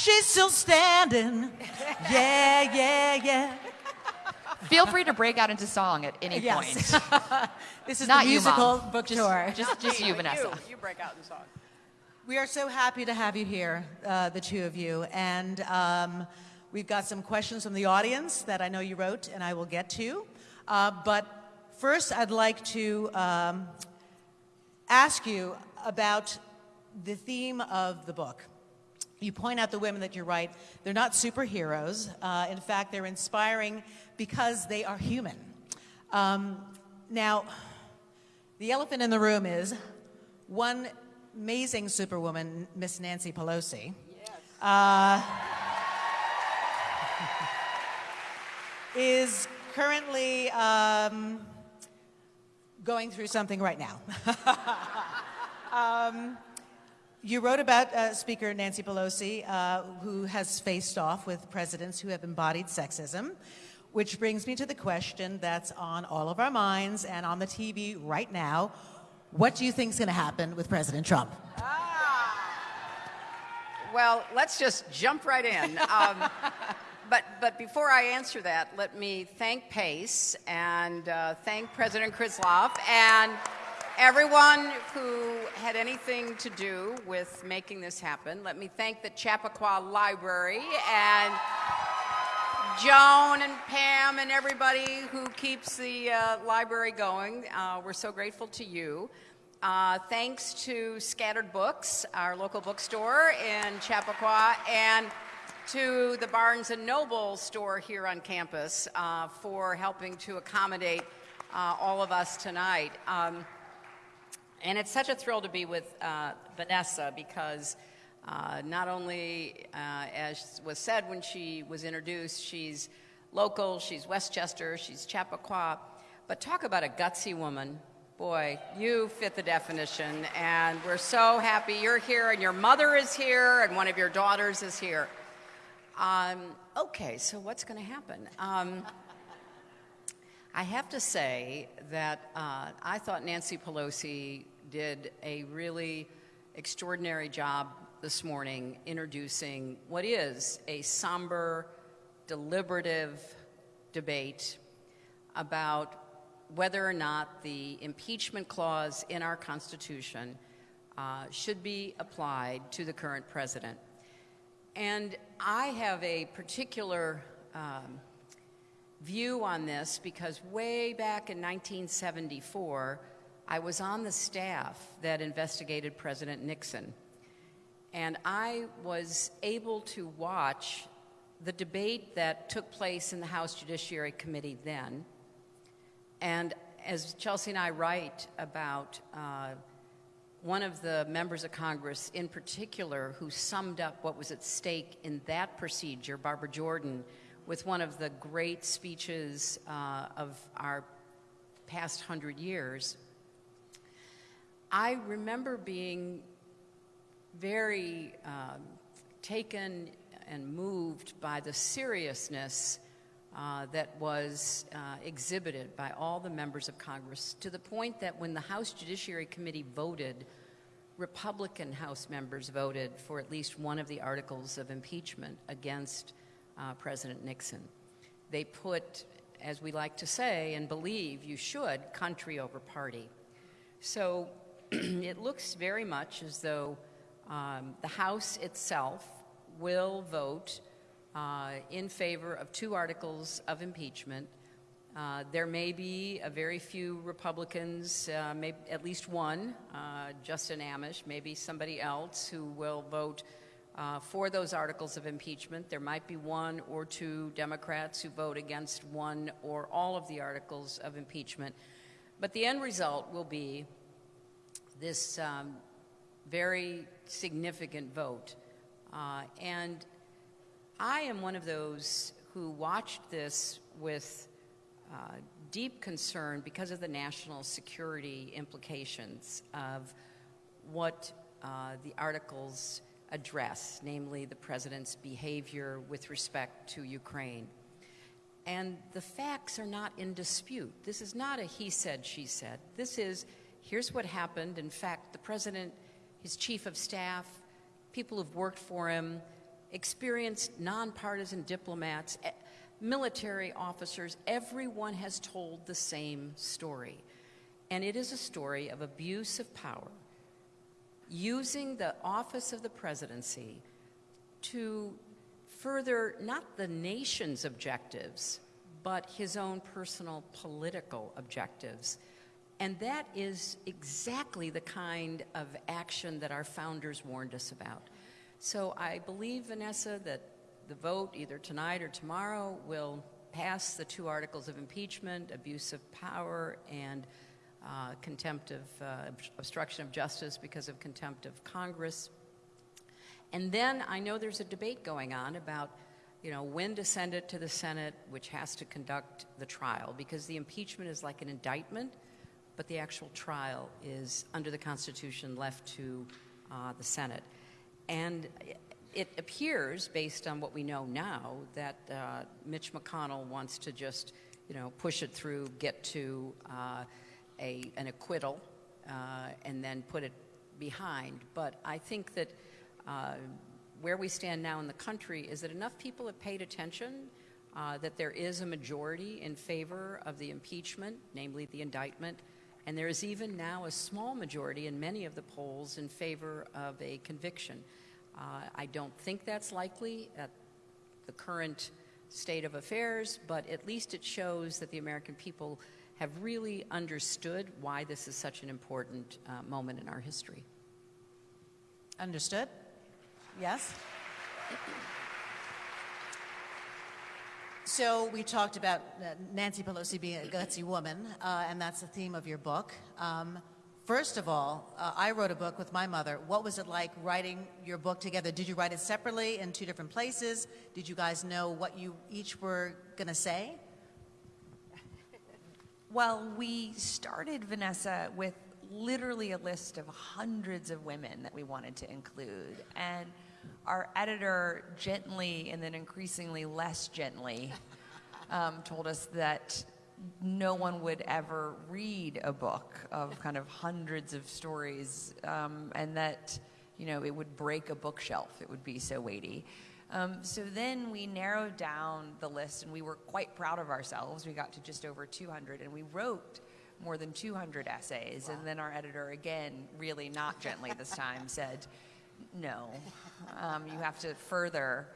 she's still standing. Yeah, yeah, yeah. Feel free to break out into song at any Yes. point. this is Not the musical Mom. book Just- tour. Just, just you, Vanessa. You, you break out in song. We are so happy to have you here, uh, the two of you. And um, we've got some questions from the audience that I know you wrote and I will get to. Uh, but first, I'd like to um, ask you about the theme of the book. You point out the women that you write, they're not superheroes. Uh, in fact, they're inspiring because they are human. Um, now, the elephant in the room is one amazing superwoman, Miss Nancy Pelosi. Uh, is currently um, going through something right now. um, you wrote about uh, Speaker Nancy Pelosi, uh, who has faced off with presidents who have embodied sexism, which brings me to the question that's on all of our minds and on the TV right now. What do you think is going to happen with President Trump? Well, let's just jump right in. Um, but, but before I answer that, let me thank Pace and uh, thank President Krislov and everyone who had anything to do with making this happen. Let me thank the Chappaqua Library and Joan and Pam and everybody who keeps the uh, library going. Uh, we're so grateful to you. Uh, thanks to Scattered Books, our local bookstore in Chappaqua, and to the Barnes & Noble store here on campus uh, for helping to accommodate uh, all of us tonight. Um, and it's such a thrill to be with uh, Vanessa because uh, not only, uh, as was said when she was introduced, she's local, she's Westchester, she's Chappaqua, but talk about a gutsy woman. Boy, you fit the definition, and we're so happy you're here, and your mother is here, and one of your daughters is here. Um, okay, so what's going to happen? Um, I have to say that uh, I thought Nancy Pelosi did a really extraordinary job this morning introducing what is a somber, deliberative debate about whether or not the impeachment clause in our Constitution uh, should be applied to the current president. And I have a particular um, view on this because way back in 1974, I was on the staff that investigated President Nixon. And I was able to watch the debate that took place in the House Judiciary Committee then. And as Chelsea and I write about uh, one of the members of Congress in particular who summed up what was at stake in that procedure, Barbara Jordan, with one of the great speeches uh, of our past hundred years, I remember being very um, taken and moved by the seriousness uh, that was uh, exhibited by all the members of Congress to the point that when the House Judiciary Committee voted, Republican House members voted for at least one of the articles of impeachment against uh, President Nixon. They put, as we like to say and believe you should, country over party. So it looks very much as though um, the House itself will vote uh, in favor of two articles of impeachment. Uh, there may be a very few Republicans, uh, maybe at least one, uh, Justin Amash, maybe somebody else who will vote uh, for those articles of impeachment. There might be one or two Democrats who vote against one or all of the articles of impeachment. But the end result will be this um, very significant vote. Uh, and I am one of those who watched this with uh, deep concern because of the national security implications of what uh, the articles address, namely the president's behavior with respect to Ukraine. And the facts are not in dispute. This is not a he said, she said. This is here's what happened. In fact, the president, his chief of staff, people who've worked for him, experienced nonpartisan diplomats, eh, military officers, everyone has told the same story. And it is a story of abuse of power, using the office of the presidency to further not the nation's objectives, but his own personal political objectives. And that is exactly the kind of action that our founders warned us about. So I believe, Vanessa, that the vote, either tonight or tomorrow, will pass the two articles of impeachment, abuse of power, and uh, contempt of uh, obstruction of justice because of contempt of Congress. And then I know there's a debate going on about, you know, when to send it to the Senate, which has to conduct the trial, because the impeachment is like an indictment, but the actual trial is under the Constitution left to uh, the Senate. And it appears, based on what we know now, that uh, Mitch McConnell wants to just, you know, push it through, get to uh, a, an acquittal, uh, and then put it behind. But I think that uh, where we stand now in the country is that enough people have paid attention uh, that there is a majority in favor of the impeachment, namely the indictment, and there is even now a small majority in many of the polls in favor of a conviction. Uh, I don't think that's likely at the current state of affairs, but at least it shows that the American people have really understood why this is such an important uh, moment in our history. Understood? Yes? So we talked about uh, Nancy Pelosi being a gutsy woman, uh, and that's the theme of your book. Um, first of all, uh, I wrote a book with my mother. What was it like writing your book together? Did you write it separately in two different places? Did you guys know what you each were going to say? Well, we started Vanessa with literally a list of hundreds of women that we wanted to include. And our editor gently and then increasingly less gently um, told us that no one would ever read a book of kind of hundreds of stories um, and that you know it would break a bookshelf it would be so weighty um, so then we narrowed down the list and we were quite proud of ourselves we got to just over 200 and we wrote more than 200 essays wow. and then our editor again really not gently this time said no. Um, you have to further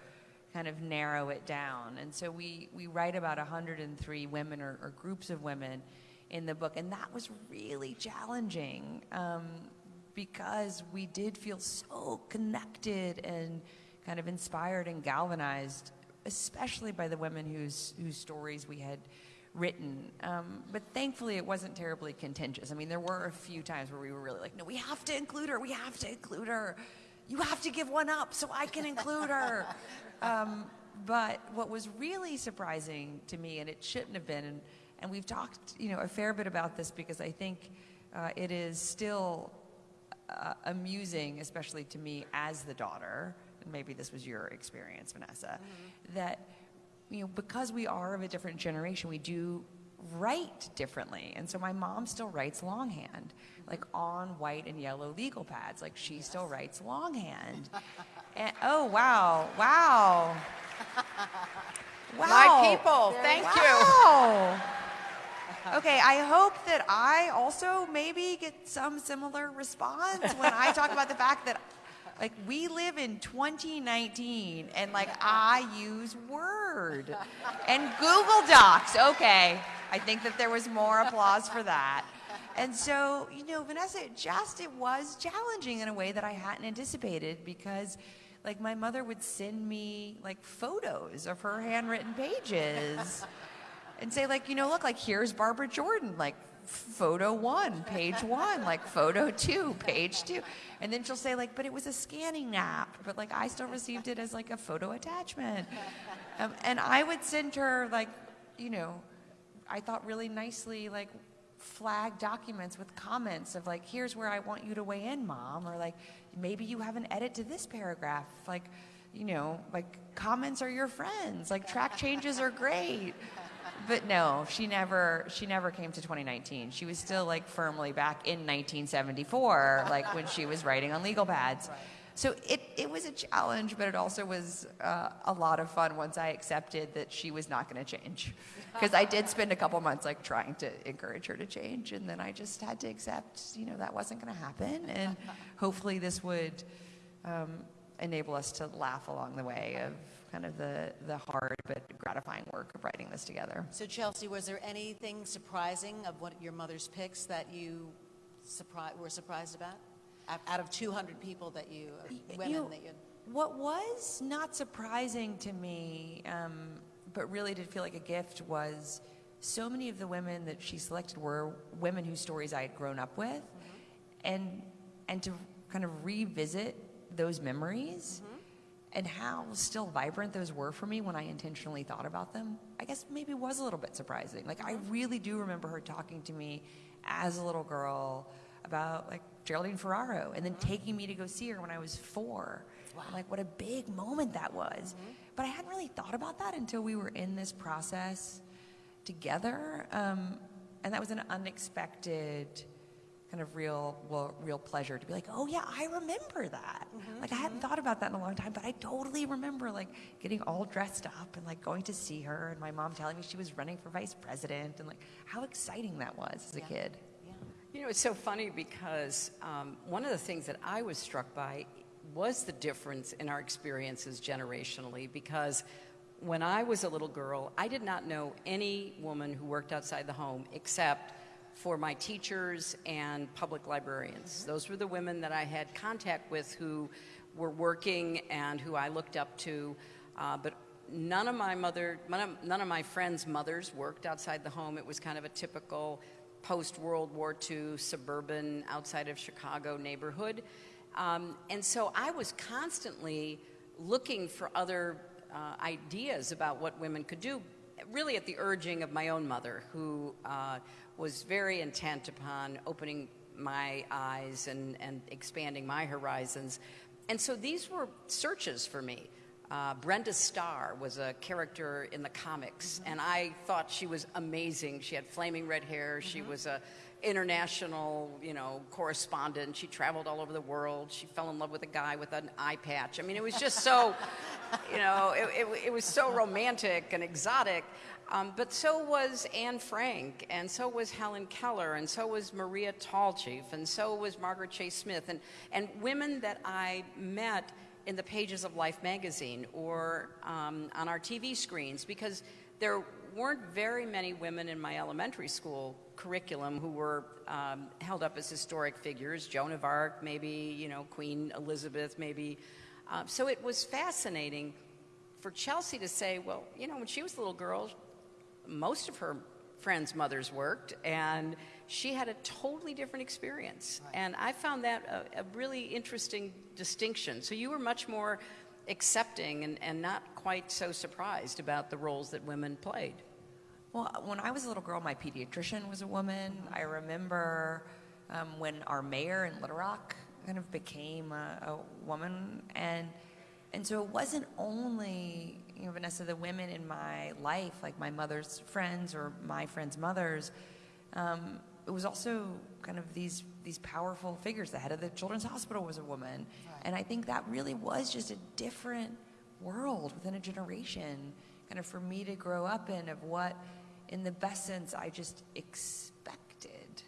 kind of narrow it down. And so we, we write about 103 women or, or groups of women in the book. And that was really challenging um, because we did feel so connected and kind of inspired and galvanized, especially by the women whose, whose stories we had written. Um, but thankfully, it wasn't terribly contentious. I mean, there were a few times where we were really like, no, we have to include her, we have to include her you have to give one up so I can include her. Um, but what was really surprising to me, and it shouldn't have been, and, and we've talked, you know, a fair bit about this because I think uh, it is still uh, amusing, especially to me as the daughter, maybe this was your experience, Vanessa, mm-hmm. that you know because we are of a different generation, we do write differently. And so my mom still writes longhand, like on white and yellow legal pads. Like she still writes longhand. And, oh, wow, wow. Wow. My people, thank wow. you. Okay, I hope that I also maybe get some similar response when I talk about the fact that like we live in 2019 and like I use Word and Google Docs. Okay. I think that there was more applause for that. And so, you know, Vanessa, it just it was challenging in a way that I hadn't anticipated because like my mother would send me like photos of her handwritten pages and say like, you know, look like here's Barbara Jordan, like photo one, page one, like photo two, page two. And then she'll say like, but it was a scanning app, but like I still received it as like a photo attachment. Um, and I would send her like, you know, I thought really nicely like flag documents with comments of like, here's where I want you to weigh in, mom, or like maybe you have an edit to this paragraph, like, you know, like comments are your friends, like track changes are great but no, she never she never came to 2019. She was still like firmly back in 1974, like when she was writing on legal pads. so it, it was a challenge, but it also was uh, a lot of fun once I accepted that she was not going to change. Because I did spend a couple months like trying to encourage her to change, and then I just had to accept, you know, that wasn't going to happen, and hopefully this would um, enable us to laugh along the way of kind of the the hard but gratifying work of writing this together. So Chelsea, was there anything surprising of what your mother's picks that you surpri- were surprised about? Out- Out of 200 people that you, women you know, that you, What was not surprising to me, um, but really did feel like a gift, was so many of the women that she selected were women whose stories I had grown up with, and and to kind of revisit those memories and how still vibrant those were for me when I intentionally thought about them. I guess maybe was a little bit surprising. Like I mm-hmm. really do remember her talking to me as a little girl about like Geraldine Ferraro and then mm-hmm. taking me to go see her when I was four. I'm like, what a big moment that was. Mm-hmm. But I hadn't really thought about that until we were in this process together. Um, and that was an unexpected kind of real, well, real pleasure to be like, oh yeah, I remember that. Like I hadn't thought about that in a long time, but I totally remember like getting all dressed up and like going to see her and my mom telling me she was running for vice president and like how exciting that was as a Yeah. kid. You know, it's so funny because um, one of the things that I was struck by was the difference in our experiences generationally because when I was a little girl, I did not know any woman who worked outside the home except for my teachers and public librarians. Those were the women that I had contact with who were working and who I looked up to. Uh, but none of my mother, none of, my friends' mothers worked outside the home. It was kind of a typical post World War II suburban outside of Chicago neighborhood. Um, and so I was constantly looking for other uh, ideas about what women could do, really at the urging of my own mother, who uh, was very intent upon opening my eyes and, and expanding my horizons. And so these were searches for me. Uh, Brenda Starr was a character in the comics, and I thought she was amazing. She had flaming red hair. She was a international, you know, correspondent. She traveled all over the world. She fell in love with a guy with an eye patch. I mean, it was just so, you know, it, it, it was so romantic and exotic. Um, but so was Anne Frank, and so was Helen Keller, and so was Maria Tallchief, and so was Margaret Chase Smith, and, and women that I met in the pages of Life magazine or um, on our TV screens because there weren't very many women in my elementary school curriculum who were um, held up as historic figures. Joan of Arc, maybe, you know, Queen Elizabeth, maybe. Uh, so it was fascinating for Chelsea to say, well, you know, when she was a little girl, most of her friends' mothers worked, and she had a totally different experience. And I found that a, a really interesting distinction. So you were much more accepting and, and not quite so surprised about the roles that women played. Well, when I was a little girl, my pediatrician was a woman. I remember um, when our mayor in Little Rock kind of became a, a woman, and and so it wasn't only you know Vanessa, the women in my life, like my mother's friends or my friends' mothers. Um, it was also kind of these these powerful figures. The head of the Children's Hospital was a woman, and I think that really was just a different world within a generation, kind of for me to grow up in of what, in the best sense, I just expected,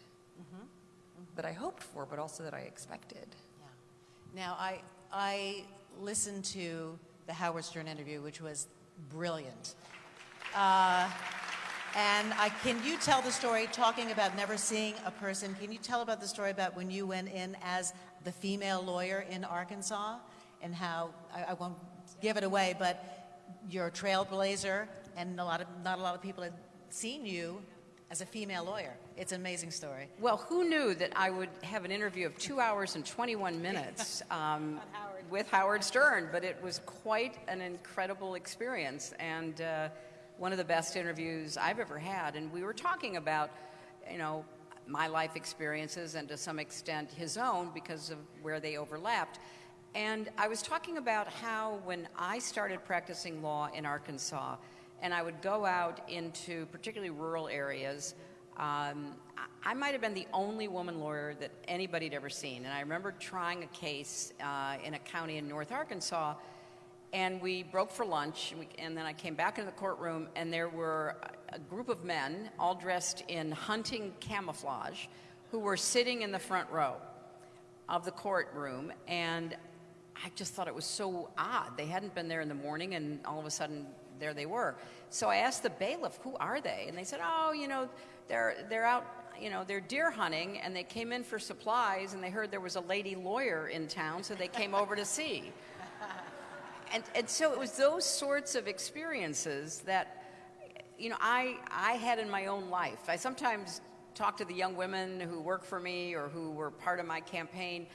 that I hoped for, but also that I expected. Yeah. Now, I, I listened to the Howard Stern interview, which was brilliant. Uh, and I, can you tell the story, talking about never seeing a person, can you tell about the story about when you went in as the female lawyer in Arkansas and how, I, I won't give it away, but you're a trailblazer and a lot of, not a lot of people had seen you as a female lawyer. It's an amazing story. Well, who knew that I would have an interview of two hours and 21 minutes um, with Howard Stern? But it was quite an incredible experience and uh, one of the best interviews I've ever had. And we were talking about, you know, my life experiences and to some extent his own because of where they overlapped. And I was talking about how when I started practicing law in Arkansas, and I would go out into particularly rural areas, Um, I, might have been the only woman lawyer that anybody had ever seen. And I remember trying a case uh, in a county in North Arkansas, and we broke for lunch, and, we, and then I came back into the courtroom, and there were a group of men, all dressed in hunting camouflage, who were sitting in the front row of the courtroom, and I just thought it was so odd. They hadn't been there in the morning, and all of a sudden, there they were. So I asked the bailiff, "Who are they?" And they said, "Oh, you know, they're they're out, you know, they're deer hunting, and they came in for supplies, and they heard there was a lady lawyer in town, so they came over to see." And and so it was those sorts of experiences that, you know, I I had in my own life. I sometimes talk to the young women who work for me or who were part of my campaign.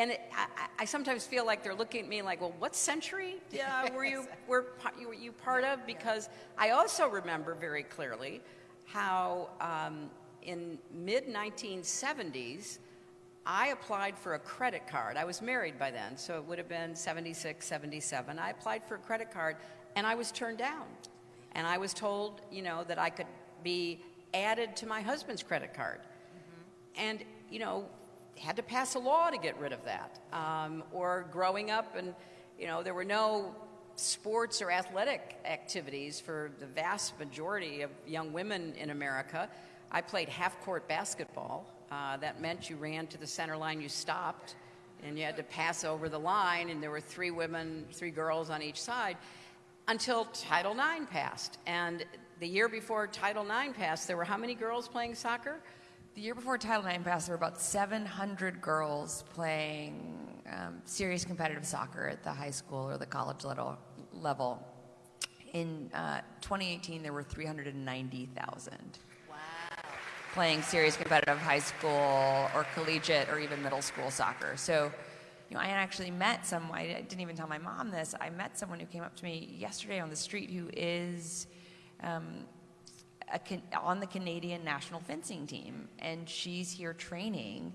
And it, I, I, sometimes feel like they're looking at me like, well, what century uh, were you were you, you part of? Because I also remember very clearly how um, in mid 1970s I applied for a credit card. I was married by then, so it would have been 76, 77. I applied for a credit card and I was turned down. And I was told, you know, that I could be added to my husband's credit card. Mm-hmm. And, you know, had to pass a law to get rid of that. Um, or growing up, and, you know, there were no sports or athletic activities for the vast majority of young women in America. I played half court basketball. Uh, that meant you ran to the center line, you stopped, and you had to pass over the line, and there were three women, three girls on each side until Title IX passed. And the year before Title IX passed, there were how many girls playing soccer? The year before Title IX passed, there were about 700 girls playing um, serious competitive soccer at the high school or the college level. level. In uh, 2018, there were 390,000 wow. playing serious competitive high school or collegiate or even middle school soccer. So, you know, I actually met some, I didn't even tell my mom this, I met someone who came up to me yesterday on the street who is um, on the Canadian national fencing team, and she's here training.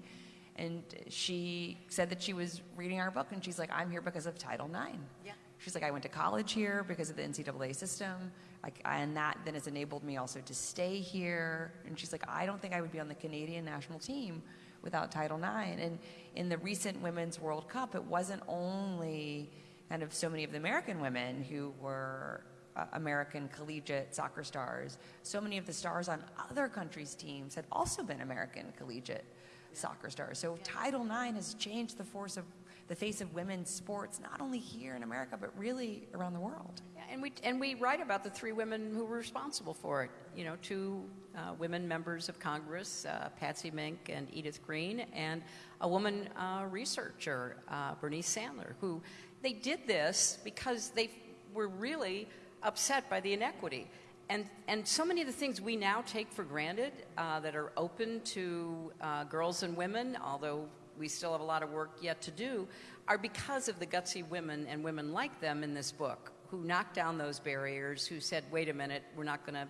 And she said that she was reading our book, and she's like, I'm here because of Title IX. Yeah. She's like, I went to college here because of the NCAA system, like, and that then has enabled me also to stay here. And she's like, I don't think I would be on the Canadian national team without Title IX. And in the recent Women's World Cup, it wasn't only kind of so many of the American women who were uh, American collegiate soccer stars. So many of the stars on other countries' teams had also been American collegiate soccer stars. So Title IX has changed the force of the face of women's sports, not only here in America, but really around the world. Yeah, and we and we write about the three women who were responsible for it. You know, two uh, women members of Congress, uh, Patsy Mink and Edith Green, and a woman uh, researcher, uh, Bernice Sandler, who they did this because they were really upset by the inequity. And, and so many of the things we now take for granted uh, that are open to uh, girls and women, although we still have a lot of work yet to do, are because of the gutsy women and women like them in this book who knocked down those barriers, who said, wait a minute, we're not going to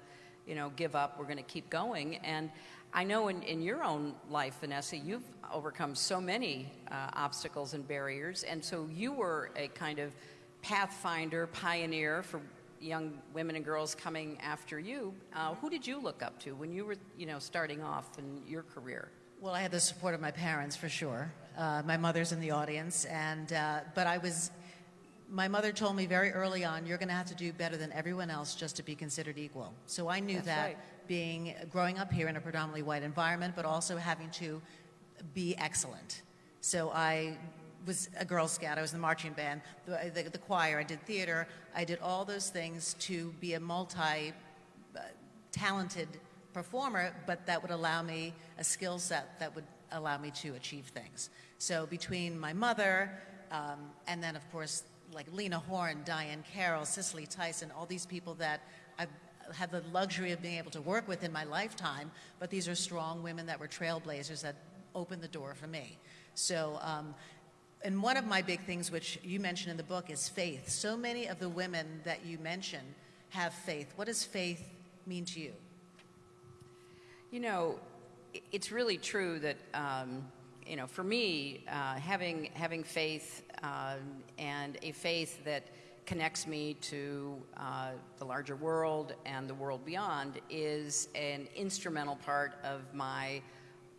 you know, give up, we're going to keep going. And I know in, in your own life, Vanessa, you've overcome so many uh, obstacles and barriers, and so you were a kind of pathfinder, pioneer for young women and girls coming after you. Uh, who did you look up to when you were, you know, starting off in your career? Well, I had the support of my parents for sure. Uh, my mother's in the audience, and uh, but I was. My mother told me very early on, "You're going to have to do better than everyone else just to be considered equal." So I knew That's that right. being growing up here in a predominantly white environment, but also having to be excellent. So I was a Girl Scout. I was in the marching band, the, the, the choir. I did theater. I did all those things to be a multi-talented performer, but that would allow me a skill set that would allow me to achieve things. So between my mother, um, and then of course like Lena Horne, Diahann Carroll, Cicely Tyson, all these people that I've had the luxury of being able to work with in my lifetime, but these are strong women that were trailblazers that opened the door for me. So um, and one of my big things, which you mentioned in the book, is faith. So many of the women that you mention have faith. What does faith mean to you? You know, it's really true that, um, you know, for me, uh, having, having faith uh, and a faith that connects me to uh, the larger world and the world beyond is an instrumental part of my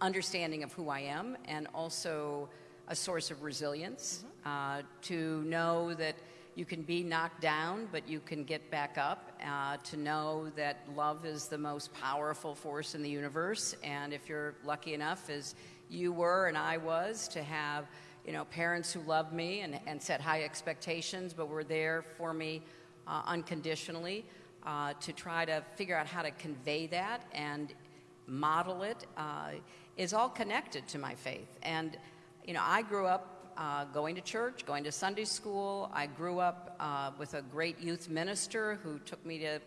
understanding of who I am and also a source of resilience uh, to know that you can be knocked down, but you can get back up, uh, to know that love is the most powerful force in the universe. And if you're lucky enough, as you were and I was, to have you know, parents who loved me and, and set high expectations, but were there for me uh, unconditionally, uh, to try to figure out how to convey that and model it, uh, is all connected to my faith. And, you know, I grew up uh, going to church, going to Sunday school. I grew up uh, with a great youth minister who took me to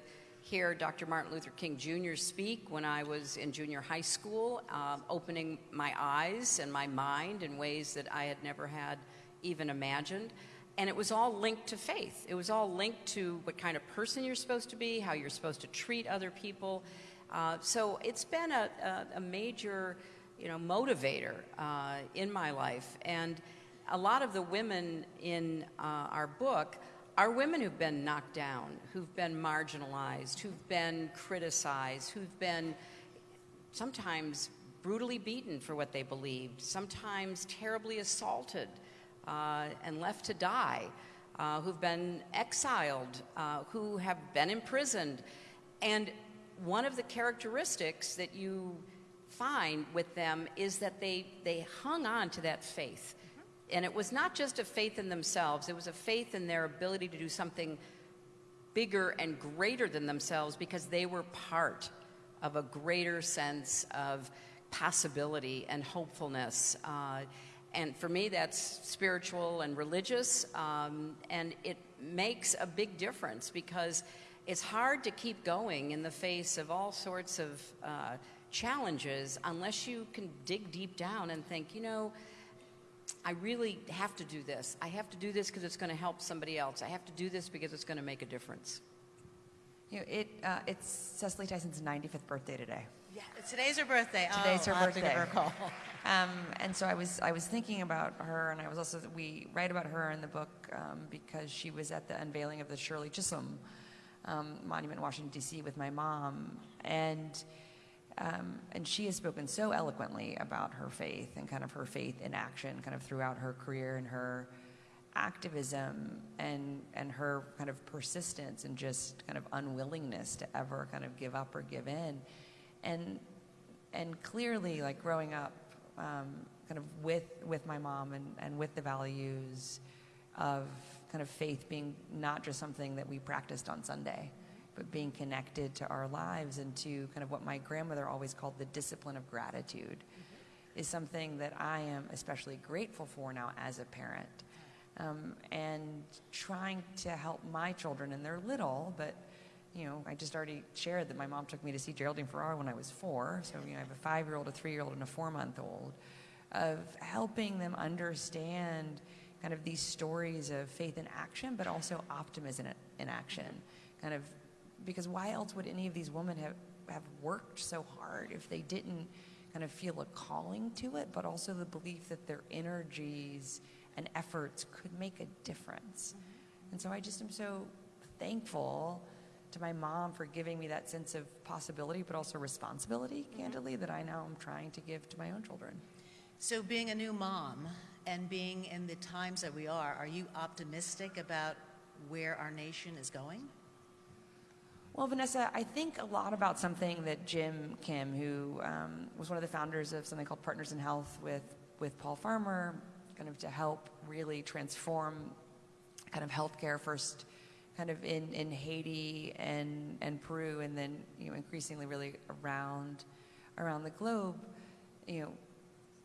hear Dr. Martin Luther King Jr. speak when I was in junior high school, uh, opening my eyes and my mind in ways that I had never had even imagined. And it was all linked to faith. It was all linked to what kind of person you're supposed to be, how you're supposed to treat other people. Uh, so it's been a, a, a, major, you know, motivator uh, in my life. And a lot of the women in uh, our book are women who've been knocked down, who've been marginalized, who've been criticized, who've been sometimes brutally beaten for what they believed, sometimes terribly assaulted uh, and left to die, uh, who've been exiled, uh, who have been imprisoned. And one of the characteristics that you find with them is that they, they hung on to that faith. And it was not just a faith in themselves, it was a faith in their ability to do something bigger and greater than themselves because they were part of a greater sense of possibility and hopefulness. Uh, and for me, that's spiritual and religious, um, and it makes a big difference because it's hard to keep going in the face of all sorts of uh, challenges unless you can dig deep down and think, you know, I really have to do this. I have to do this because it's going to help somebody else. I have to do this because it's going to make a difference. You know, it, uh, it's Cicely Tyson's 95th birthday today. Yeah, today's her birthday. Today's oh, her I'll birthday. Have her call. Um, and so I was, I was thinking about her, and I was also, we write about her in the book um, because she was at the unveiling of the Shirley Chisholm um, monument in Washington, D.C. with my mom. And um, and she has spoken so eloquently about her faith and kind of her faith in action kind of throughout her career and her activism and and her kind of persistence and just kind of unwillingness to ever kind of give up or give in. And and clearly like growing up um, kind of with with my mom and, and with the values of kind of faith being not just something that we practiced on Sunday but being connected to our lives and to kind of what my grandmother always called the discipline of gratitude mm-hmm. is something that I am especially grateful for now as a parent. Um, and trying to help my children, and they're little, but you know, I just already shared that my mom took me to see Geraldine Ferraro when I was four. So, you know, I have a five year old, a three year old, and a four month old, of helping them understand kind of these stories of faith in action, but also optimism in action. Kind of because why else would any of these women have, have worked so hard if they didn't kind of feel a calling to it, but also the belief that their energies and efforts could make a difference. Mm-hmm. And so I just am so thankful to my mom for giving me that sense of possibility, but also responsibility, mm-hmm. candidly, that I now am trying to give to my own children. So, being a new mom and being in the times that we are, are you optimistic about where our nation is going? Well, Vanessa, I think a lot about something that Jim Kim, who um, was one of the founders of something called Partners in Health with, with Paul Farmer, kind of to help really transform kind of healthcare first kind of in, in Haiti and, and Peru and then you know increasingly really around around the globe, you know,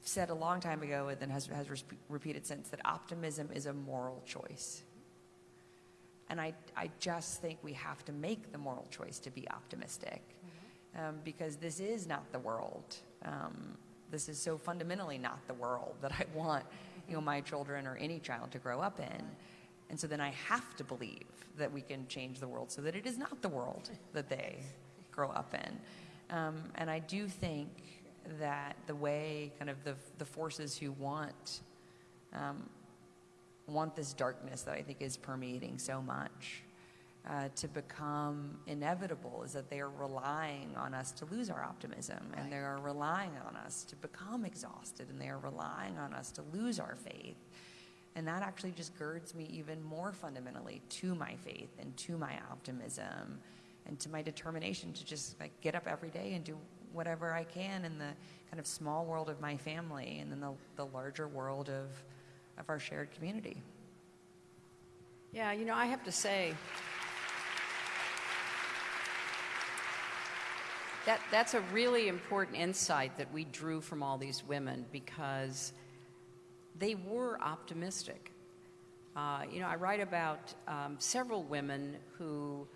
said a long time ago and then has, has repeated since that optimism is a moral choice. And I, I just think we have to make the moral choice to be optimistic mm-hmm. um, because this is not the world. Um, this is so fundamentally not the world that I want you know, my children or any child to grow up in. And so then I have to believe that we can change the world so that it is not the world that they grow up in. Um, and I do think that the way kind of the, the forces who want um, want this darkness that I think is permeating so much uh, to become inevitable is that they are relying on us to lose our optimism and they are relying on us to become exhausted and they are relying on us to lose our faith. And that actually just girds me even more fundamentally to my faith and to my optimism and to my determination to just like get up every day and do whatever I can in the kind of small world of my family and then the, the larger world of, of our shared community. Yeah, you know, I have to say, that, that's a really important insight that we drew from all these women because they were optimistic. Uh, you know, I write about um, several women who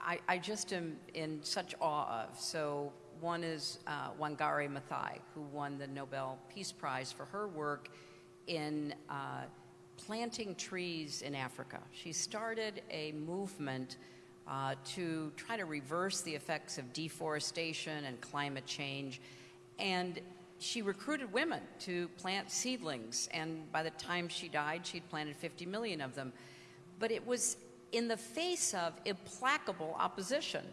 I, I, just am in such awe of. So, one is uh, Wangari Maathai, who won the Nobel Peace Prize for her work in uh, planting trees in Africa. She started a movement uh, to try to reverse the effects of deforestation and climate change. And she recruited women to plant seedlings, and by the time she died, she'd planted 50 million of them. But it was in the face of implacable opposition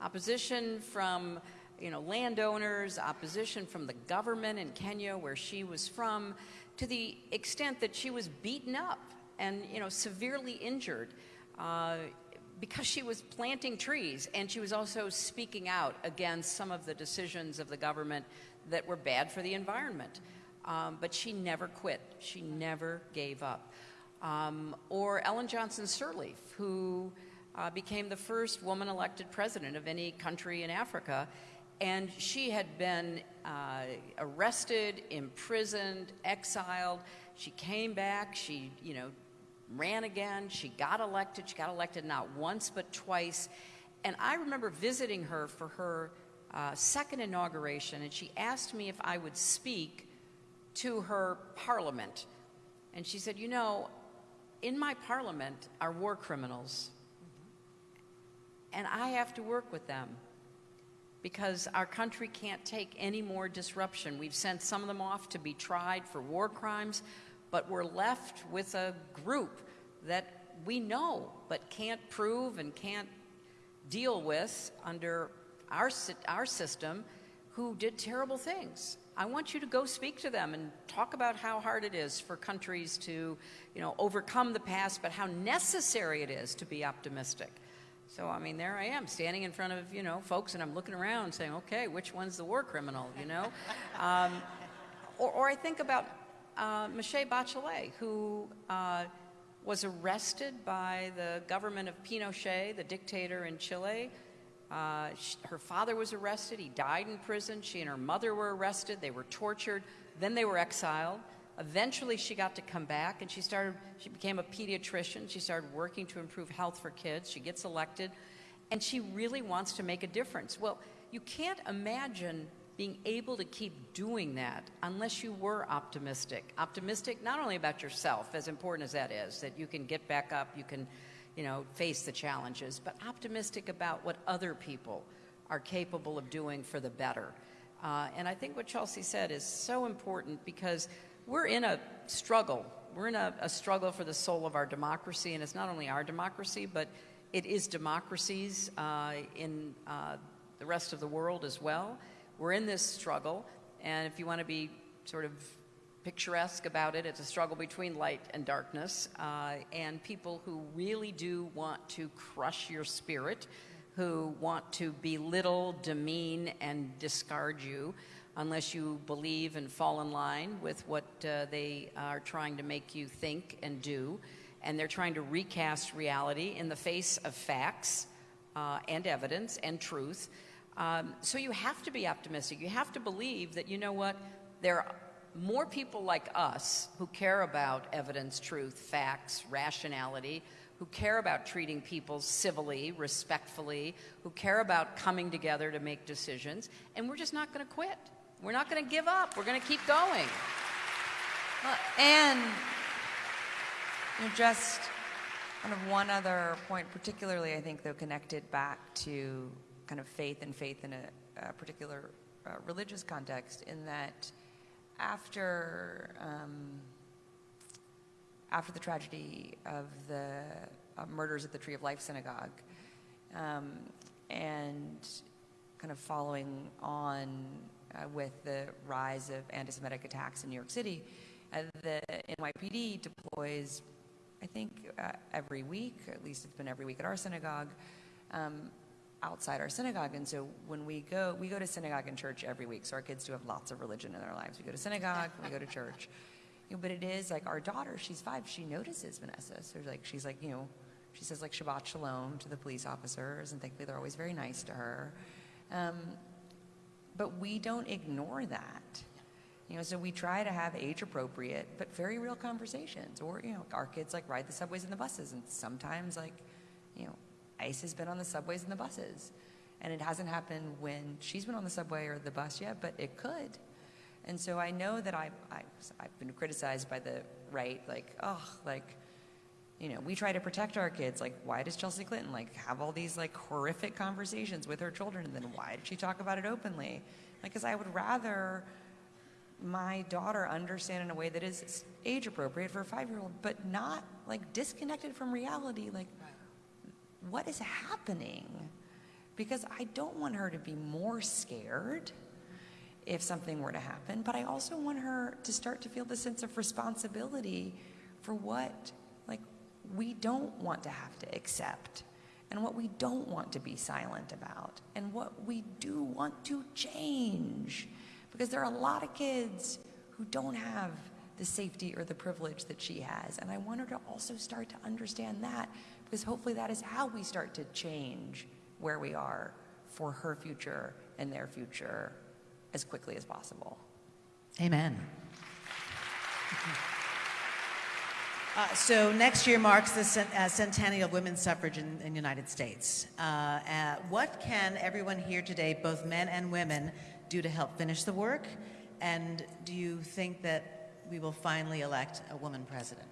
opposition from you know, landowners, opposition from the government in Kenya, where she was from, to the extent that she was beaten up and you know, severely injured. Uh, because she was planting trees and she was also speaking out against some of the decisions of the government that were bad for the environment. Um, but she never quit. She never gave up. Um, or Ellen Johnson Sirleaf, who uh, became the first woman elected president of any country in Africa. And she had been uh, arrested, imprisoned, exiled. She came back. She, you know, ran again. She got elected. She got elected not once but twice. And I remember visiting her for her uh, second inauguration, and she asked me if I would speak to her parliament. And she said, You know, in my parliament are war criminals, and I have to work with them because our country can't take any more disruption. We've sent some of them off to be tried for war crimes, but we're left with a group that we know but can't prove and can't deal with under our, our system who did terrible things. I want you to go speak to them and talk about how hard it is for countries to, you know, overcome the past, but how necessary it is to be optimistic. So, I mean, there I am standing in front of, you know, folks, and I'm looking around saying, okay, which one's the war criminal, you know? um, or, or, I think about uh, Michelle Bachelet, who uh, was arrested by the government of Pinochet, the dictator in Chile, uh, she, her father was arrested. He died in prison. She and her mother were arrested. They were tortured. Then they were exiled. Eventually, she got to come back and she started, she became a pediatrician. She started working to improve health for kids. She gets elected and she really wants to make a difference. Well, you can't imagine being able to keep doing that unless you were optimistic. Optimistic not only about yourself, as important as that is, that you can get back up, you can you know, face the challenges, but optimistic about what other people are capable of doing for the better. Uh, and I think what Chelsea said is so important because we're in a struggle. We're in a, a, struggle for the soul of our democracy, and it's not only our democracy, but it is democracies uh, in uh, the rest of the world as well. We're in this struggle, and if you want to be sort of picturesque about it. It's a struggle between light and darkness, uh, and people who really do want to crush your spirit, who want to belittle, demean, and discard you unless you believe and fall in line with what uh, they are trying to make you think and do. And they're trying to recast reality in the face of facts uh, and evidence and truth. Um, so you have to be optimistic. You have to believe that, you know what, there are more people like us who care about evidence, truth, facts, rationality, who care about treating people civilly, respectfully, who care about coming together to make decisions, and we're just not going to quit. We're not going to give up. We're going to keep going. And you know, just kind of one other point, particularly I think though connected back to kind of faith and faith in a, a particular uh, religious context, in that after um, after the tragedy of the uh, murders at the Tree of Life Synagogue, um, and kind of following on uh, with the rise of anti-Semitic attacks in New York City, uh, the NYPD deploys, I think, uh, every week, at least it's been every week at our synagogue, um, outside our synagogue. And so when we go, we go to synagogue and church every week. So our kids do have lots of religion in their lives. We go to synagogue, we go to church. You know, but it is like our daughter, she's five, she notices Vanessa. So like, she's like, you know, she says like Shabbat Shalom to the police officers, and thankfully they're always very nice to her. Um, but we don't ignore that. You know, so we try to have age appropriate but very real conversations. Or, you know, our kids like ride the subways and the buses and sometimes like, you know, ICE has been on the subways and the buses. And it hasn't happened when she's been on the subway or the bus yet, but it could. And so I know that I, I, I've been criticized by the right, like, oh, like, you know, we try to protect our kids. Like, why does Chelsea Clinton like have all these like horrific conversations with her children, and then why did she talk about it openly? Like, because I would rather my daughter understand in a way that is age appropriate for a five-year-old, but not like disconnected from reality. Like, what is happening? Because I don't want her to be more scared if something were to happen, but I also want her to start to feel the sense of responsibility for what we don't want to have to accept and what we don't want to be silent about and what we do want to change because there are a lot of kids who don't have the safety or the privilege that she has and I want her to also start to understand that because hopefully that is how we start to change where we are for her future and their future as quickly as possible. Amen. Uh, so next year marks the cent- uh, centennial of women's suffrage in the United States. Uh, uh, what can everyone here today, both men and women, do to help finish the work? And do you think that we will finally elect a woman president?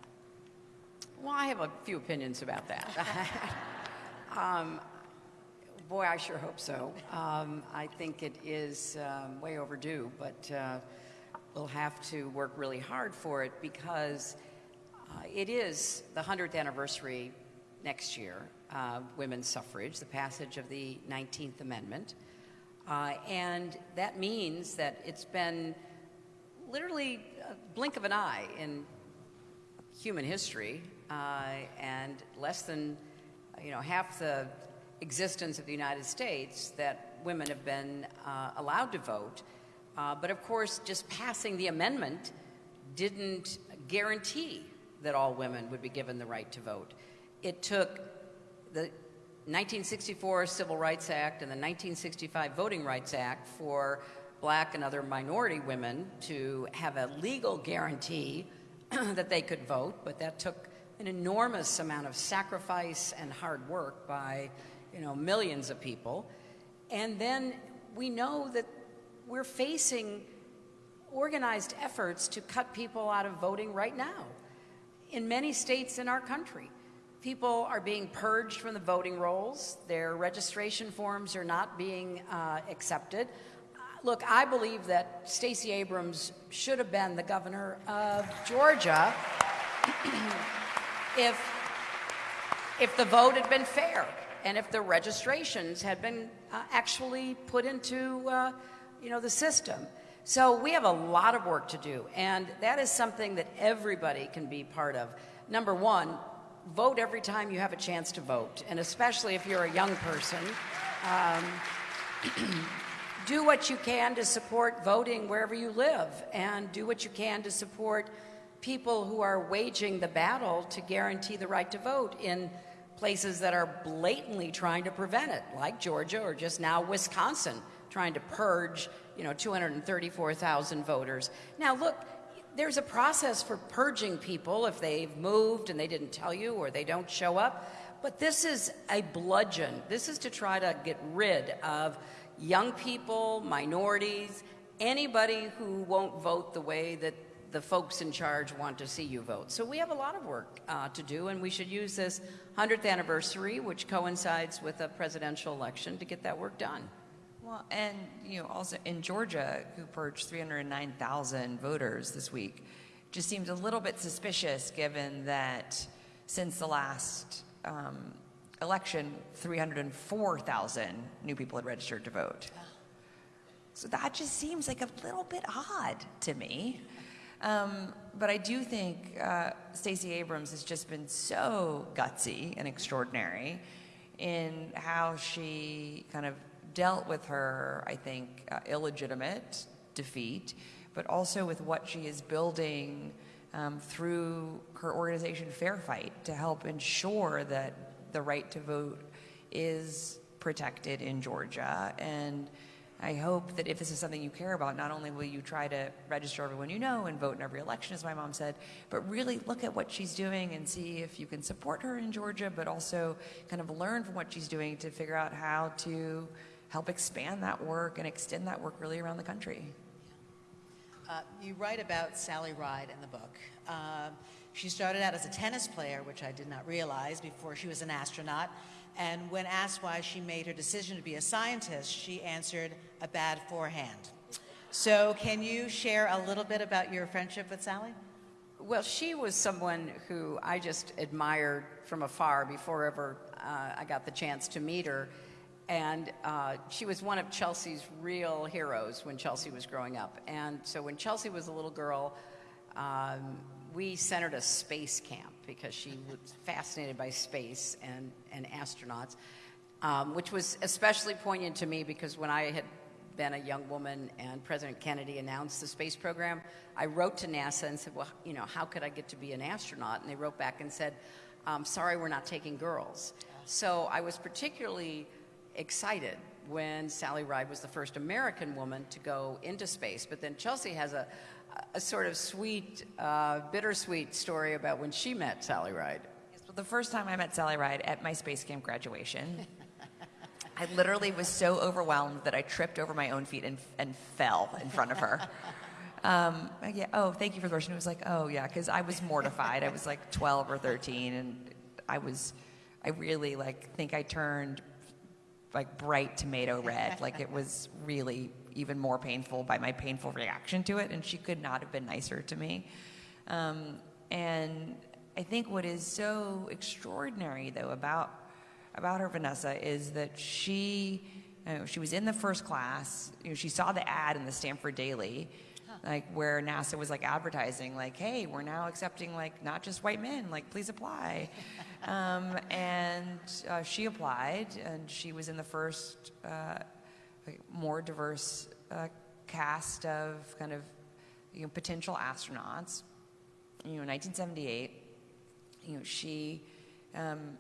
Well, I have a few opinions about that. um, boy, I sure hope so. Um, I think it is um, way overdue, but uh, we'll have to work really hard for it because it is the 100th anniversary next year, uh, women's suffrage, the passage of the 19th Amendment. Uh, and that means that it's been literally a blink of an eye in human history uh, and less than you know half the existence of the United States that women have been uh, allowed to vote. Uh, but of course, just passing the amendment didn't guarantee that all women would be given the right to vote. It took the 1964 Civil Rights Act and the 1965 Voting Rights Act for black and other minority women to have a legal guarantee that they could vote, but that took an enormous amount of sacrifice and hard work by you know, millions of people. And then we know that we're facing organized efforts to cut people out of voting right now in many states in our country. People are being purged from the voting rolls. Their registration forms are not being uh, accepted. Look, I believe that Stacey Abrams should have been the governor of Georgia if, if the vote had been fair and if the registrations had been uh, actually put into uh, you know, the system. So we have a lot of work to do, and that is something that everybody can be part of. Number one, vote every time you have a chance to vote, and especially if you're a young person. Um, do what you can to support voting wherever you live, and do what you can to support people who are waging the battle to guarantee the right to vote in places that are blatantly trying to prevent it, like Georgia or just now Wisconsin, trying to purge, you know, 234,000 voters. Now, look, there's a process for purging people if they've moved and they didn't tell you or they don't show up. But this is a bludgeon. This is to try to get rid of young people, minorities, anybody who won't vote the way that the folks in charge want to see you vote. So we have a lot of work uh, to do, and we should use this 100th anniversary, which coincides with a presidential election, to get that work done. Well, and you know, also in Georgia, who purged 309,000 voters this week, just seems a little bit suspicious given that since the last um, election, 304,000 new people had registered to vote. So that just seems like a little bit odd to me. Um, but I do think uh, Stacey Abrams has just been so gutsy and extraordinary in how she kind of dealt with her, I think, uh, illegitimate defeat, but also with what she is building um, through her organization Fair Fight to help ensure that the right to vote is protected in Georgia. And I hope that if this is something you care about, not only will you try to register everyone you know and vote in every election, as my mom said, but really look at what she's doing and see if you can support her in Georgia, but also kind of learn from what she's doing to figure out how to help expand that work and extend that work really around the country. Uh, you write about Sally Ride in the book. Uh, she started out as a tennis player, which I did not realize before she was an astronaut. And when asked why she made her decision to be a scientist, she answered, a bad forehand. So, can you share a little bit about your friendship with Sally? Well, she was someone who I just admired from afar before ever uh, I got the chance to meet her. And uh, she was one of Chelsea's real heroes when Chelsea was growing up. And so when Chelsea was a little girl, um, we centered a space camp because she was fascinated by space and, and astronauts, um, which was especially poignant to me because when I had been a young woman and President Kennedy announced the space program, I wrote to NASA and said, well, you know, how could I get to be an astronaut? And they wrote back and said, um, sorry, we're not taking girls. So I was particularly excited when Sally Ride was the first American woman to go into space. But then Chelsea has a, a sort of sweet, uh, bittersweet story about when she met Sally Ride. Yes, well, the first time I met Sally Ride at my space camp graduation, I literally was so overwhelmed that I tripped over my own feet and, and fell in front of her. Um, yeah, oh, thank you for the question. It was like, oh, yeah, because I was mortified. I was like 12 or 13, and I was, I really like think I turned like bright tomato red. like it was really even more painful by my painful reaction to it, and she could not have been nicer to me. Um, and I think what is so extraordinary, though, about about her, Vanessa, is that she you know, she was in the first class. You know, she saw the ad in the Stanford Daily, like where NASA was like advertising, like, "Hey, we're now accepting like not just white men. Like, please apply." um, and uh, she applied, and she was in the first uh, like, more diverse uh, cast of kind of you know potential astronauts. You know, 1978. You know, she um,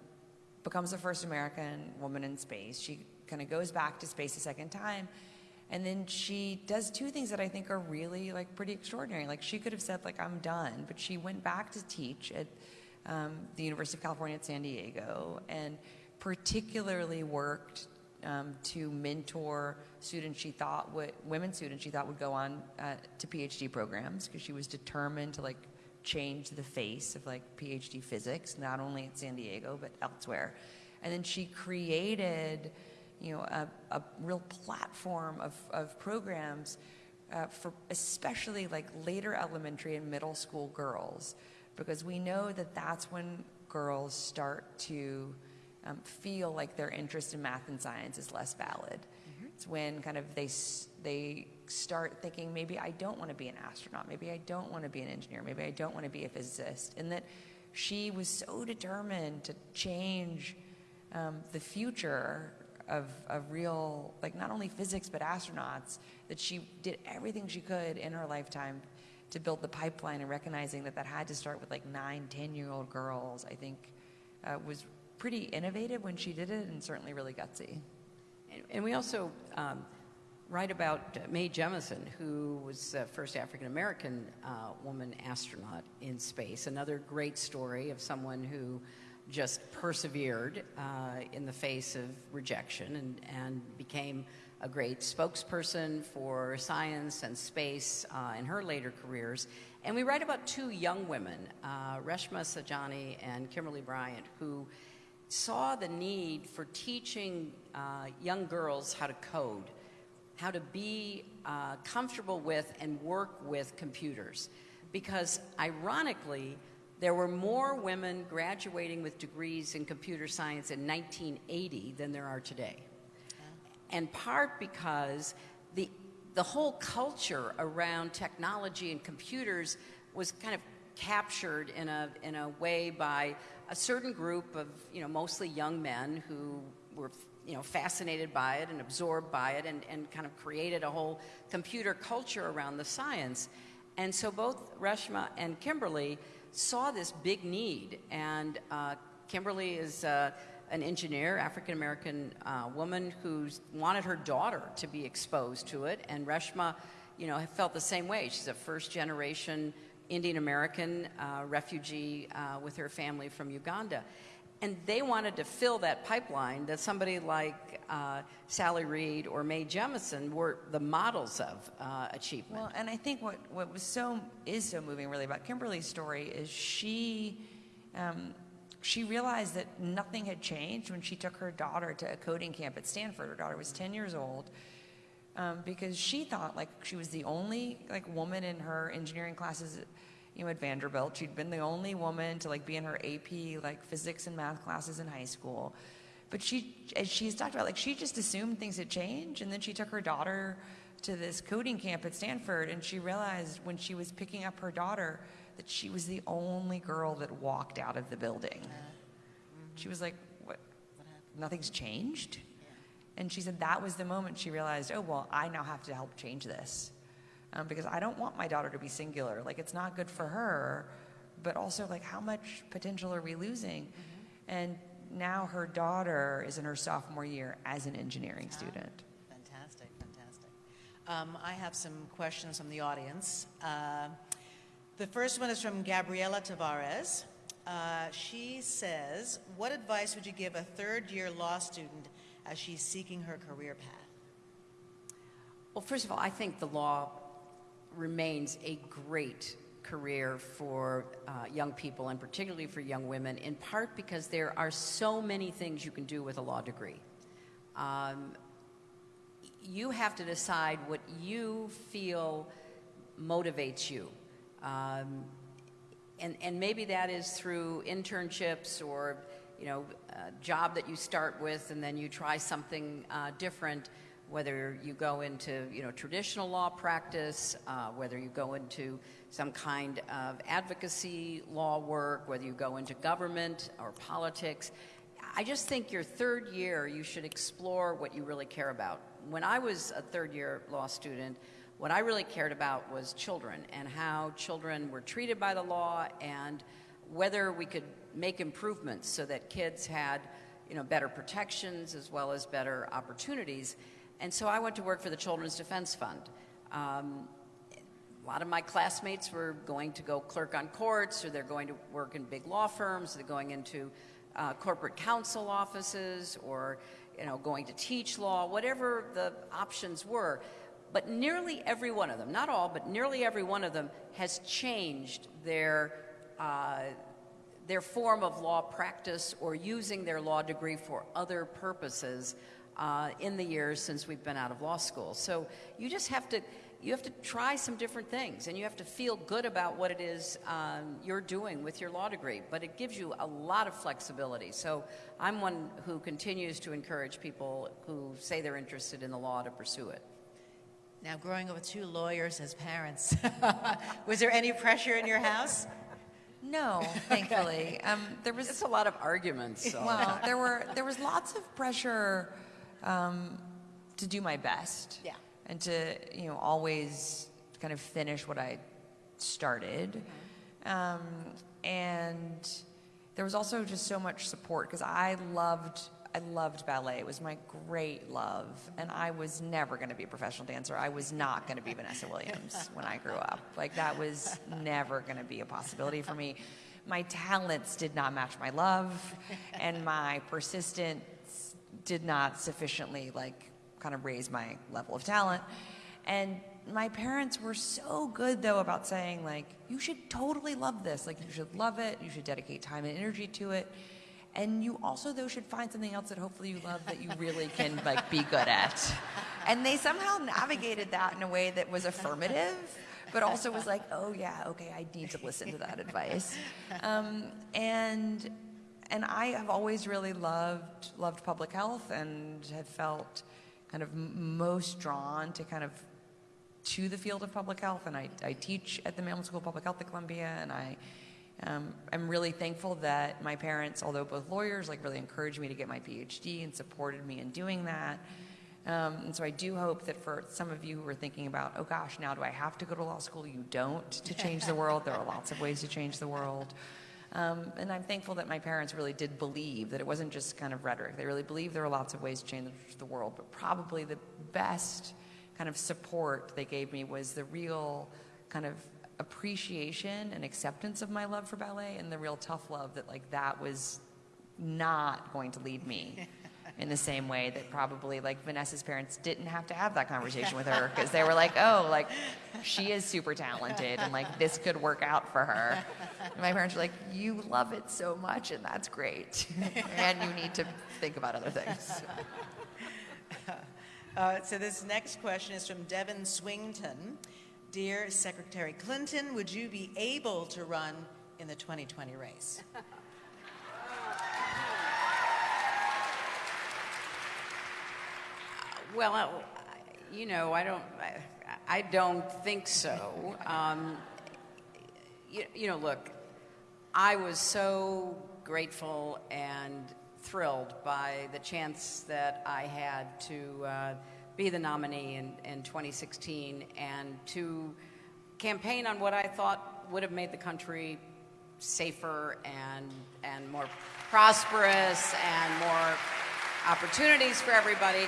becomes the first American woman in space. She kind of goes back to space a second time and then she does two things that I think are really like pretty extraordinary. Like she could have said like I'm done, but she went back to teach at um, the University of California at San Diego and particularly worked um, to mentor students she thought would women students she thought would go on uh, to PhD programs because she was determined to like change the face of like PhD physics not only at San Diego but elsewhere. And then she created you know, a, a real platform of, of programs uh, for especially like later elementary and middle school girls, because we know that that's when girls start to um, feel like their interest in math and science is less valid. Mm-hmm. It's when kind of they they start thinking maybe I don't want to be an astronaut, maybe I don't want to be an engineer, maybe I don't want to be a physicist, and that she was so determined to change um, the future of, of real, like not only physics, but astronauts, that she did everything she could in her lifetime to build the pipeline and recognizing that that had to start with like nine, 10 year old girls, I think uh, was pretty innovative when she did it and certainly really gutsy. And, and we also um, write about Mae Jemison, who was the first African American uh, woman astronaut in space. Another great story of someone who just persevered uh, in the face of rejection and, and became a great spokesperson for science and space uh, in her later careers. And we write about two young women, uh, Reshma Saujani and Kimberly Bryant, who saw the need for teaching uh, young girls how to code, how to be uh, comfortable with and work with computers because ironically, there were more women graduating with degrees in computer science in 1980 than there are today. In part because the, the whole culture around technology and computers was kind of captured in a, in a way by a certain group of, you know, mostly young men who were, you know, fascinated by it and absorbed by it and, and kind of created a whole computer culture around the science. And so both Reshma and Kimberly saw this big need. And uh, Kimberly is uh, an engineer, African American uh, woman who wanted her daughter to be exposed to it. And Reshma, you know, felt the same way. She's a first generation Indian American uh, refugee uh, with her family from Uganda. And they wanted to fill that pipeline that somebody like uh, Sally Reed or Mae Jemison were the models of uh, achievement. Well, and I think what, what was so is so moving really about Kimberly's story is she um, she realized that nothing had changed when she took her daughter to a coding camp at Stanford. Her daughter was 10 years old. Um, because she thought like she was the only like woman in her engineering classes you know, at Vanderbilt. She'd been the only woman to like be in her AP like physics and math classes in high school. But she, as she's talked about, like she just assumed things had changed, and then she took her daughter to this coding camp at Stanford, and she realized when she was picking up her daughter that she was the only girl that walked out of the building. Mm-hmm. She was like, "What? Nothing's changed." And she said that was the moment she realized, "Oh well, I now have to help change this." Um, because I don't want my daughter to be singular. Like, it's not good for her, but also, like, how much potential are we losing? Mm-hmm. And now her daughter is in her sophomore year as an engineering student. Fantastic, fantastic. Um, I have some questions from the audience. Uh, the first one is from Gabriela Tavares. Uh, she says, What advice would you give a third year law student as she's seeking her career path? Well, first of all, I think the law remains a great career for uh, young people and particularly for young women, in part because there are so many things you can do with a law degree. Um, you have to decide what you feel motivates you. Um, and, and maybe that is through internships or you know, a job that you start with and then you try something uh, different whether you go into you know traditional law practice, uh, whether you go into some kind of advocacy law work, whether you go into government or politics. I just think your third year you should explore what you really care about. When I was a third year law student, what I really cared about was children and how children were treated by the law and whether we could make improvements so that kids had you know better protections as well as better opportunities. And so I went to work for the Children's Defense Fund. Um, a lot of my classmates were going to go clerk on courts, or they're going to work in big law firms, they're going into uh, corporate counsel offices, or you know, going to teach law, whatever the options were. But nearly every one of them, not all, but nearly every one of them has changed their, uh, their form of law practice or using their law degree for other purposes uh, in the years since we've been out of law school. So you just have to you have to try some different things and you have to feel good about what it is um, you're doing with your law degree but it gives you a lot of flexibility so i'm one who continues to encourage people who say they're interested in the law to pursue it now growing up with two lawyers as parents was there any pressure in your house no, thankfully. Um, there was it's a lot of arguments. So. Well, there were there was lots of pressure um, to do my best. Yeah. And to, you know, always kind of finish what I started. Mm-hmm. Um, and there was also just so much support because I loved I loved ballet. It was my great love. And I was never going to be a professional dancer. I was not going to be Vanessa Williams when I grew up. Like, that was never going to be a possibility for me. My talents did not match my love, and my persistence did not sufficiently like kind of raise my level of talent. And my parents were so good though about saying like you should totally love this. Like you should love it. You should dedicate time and energy to it. And you also though should find something else that hopefully you love that you really can like be good at. And they somehow navigated that in a way that was affirmative but also was like, oh yeah, okay, I need to listen to that advice. Um, and and I have always really loved loved public health and have felt kind of most drawn to kind of to the field of public health. And I, I teach at the Mailman School of Public Health at Columbia, and I um, I'm really thankful that my parents, although both lawyers, like really encouraged me to get my PhD and supported me in doing that. Um, and so I do hope that for some of you who are thinking about, oh gosh, now do I have to go to law school? You don't to change the world. There are lots of ways to change the world. Um, and I'm thankful that my parents really did believe that it wasn't just kind of rhetoric. They really believed there were lots of ways to change the world, but probably the best kind of support they gave me was the real kind of appreciation and acceptance of my love for ballet and the real tough love that like that was not going to lead me in the same way that probably like Vanessa's parents didn't have to have that conversation with her because they were like, oh, like she is super talented and like this could work out for her. And my parents were like, you love it so much and that's great. and you need to think about other things. Uh, so this next question is from Devin Swington. Dear Secretary Clinton, would you be able to run in the 2020 race? Well, you know, I don't, I, don't think so. Um, you, you know, look, I was so grateful and thrilled by the chance that I had to uh, be the nominee in, in 2016 and to campaign on what I thought would have made the country safer and, and more prosperous and more opportunities for everybody.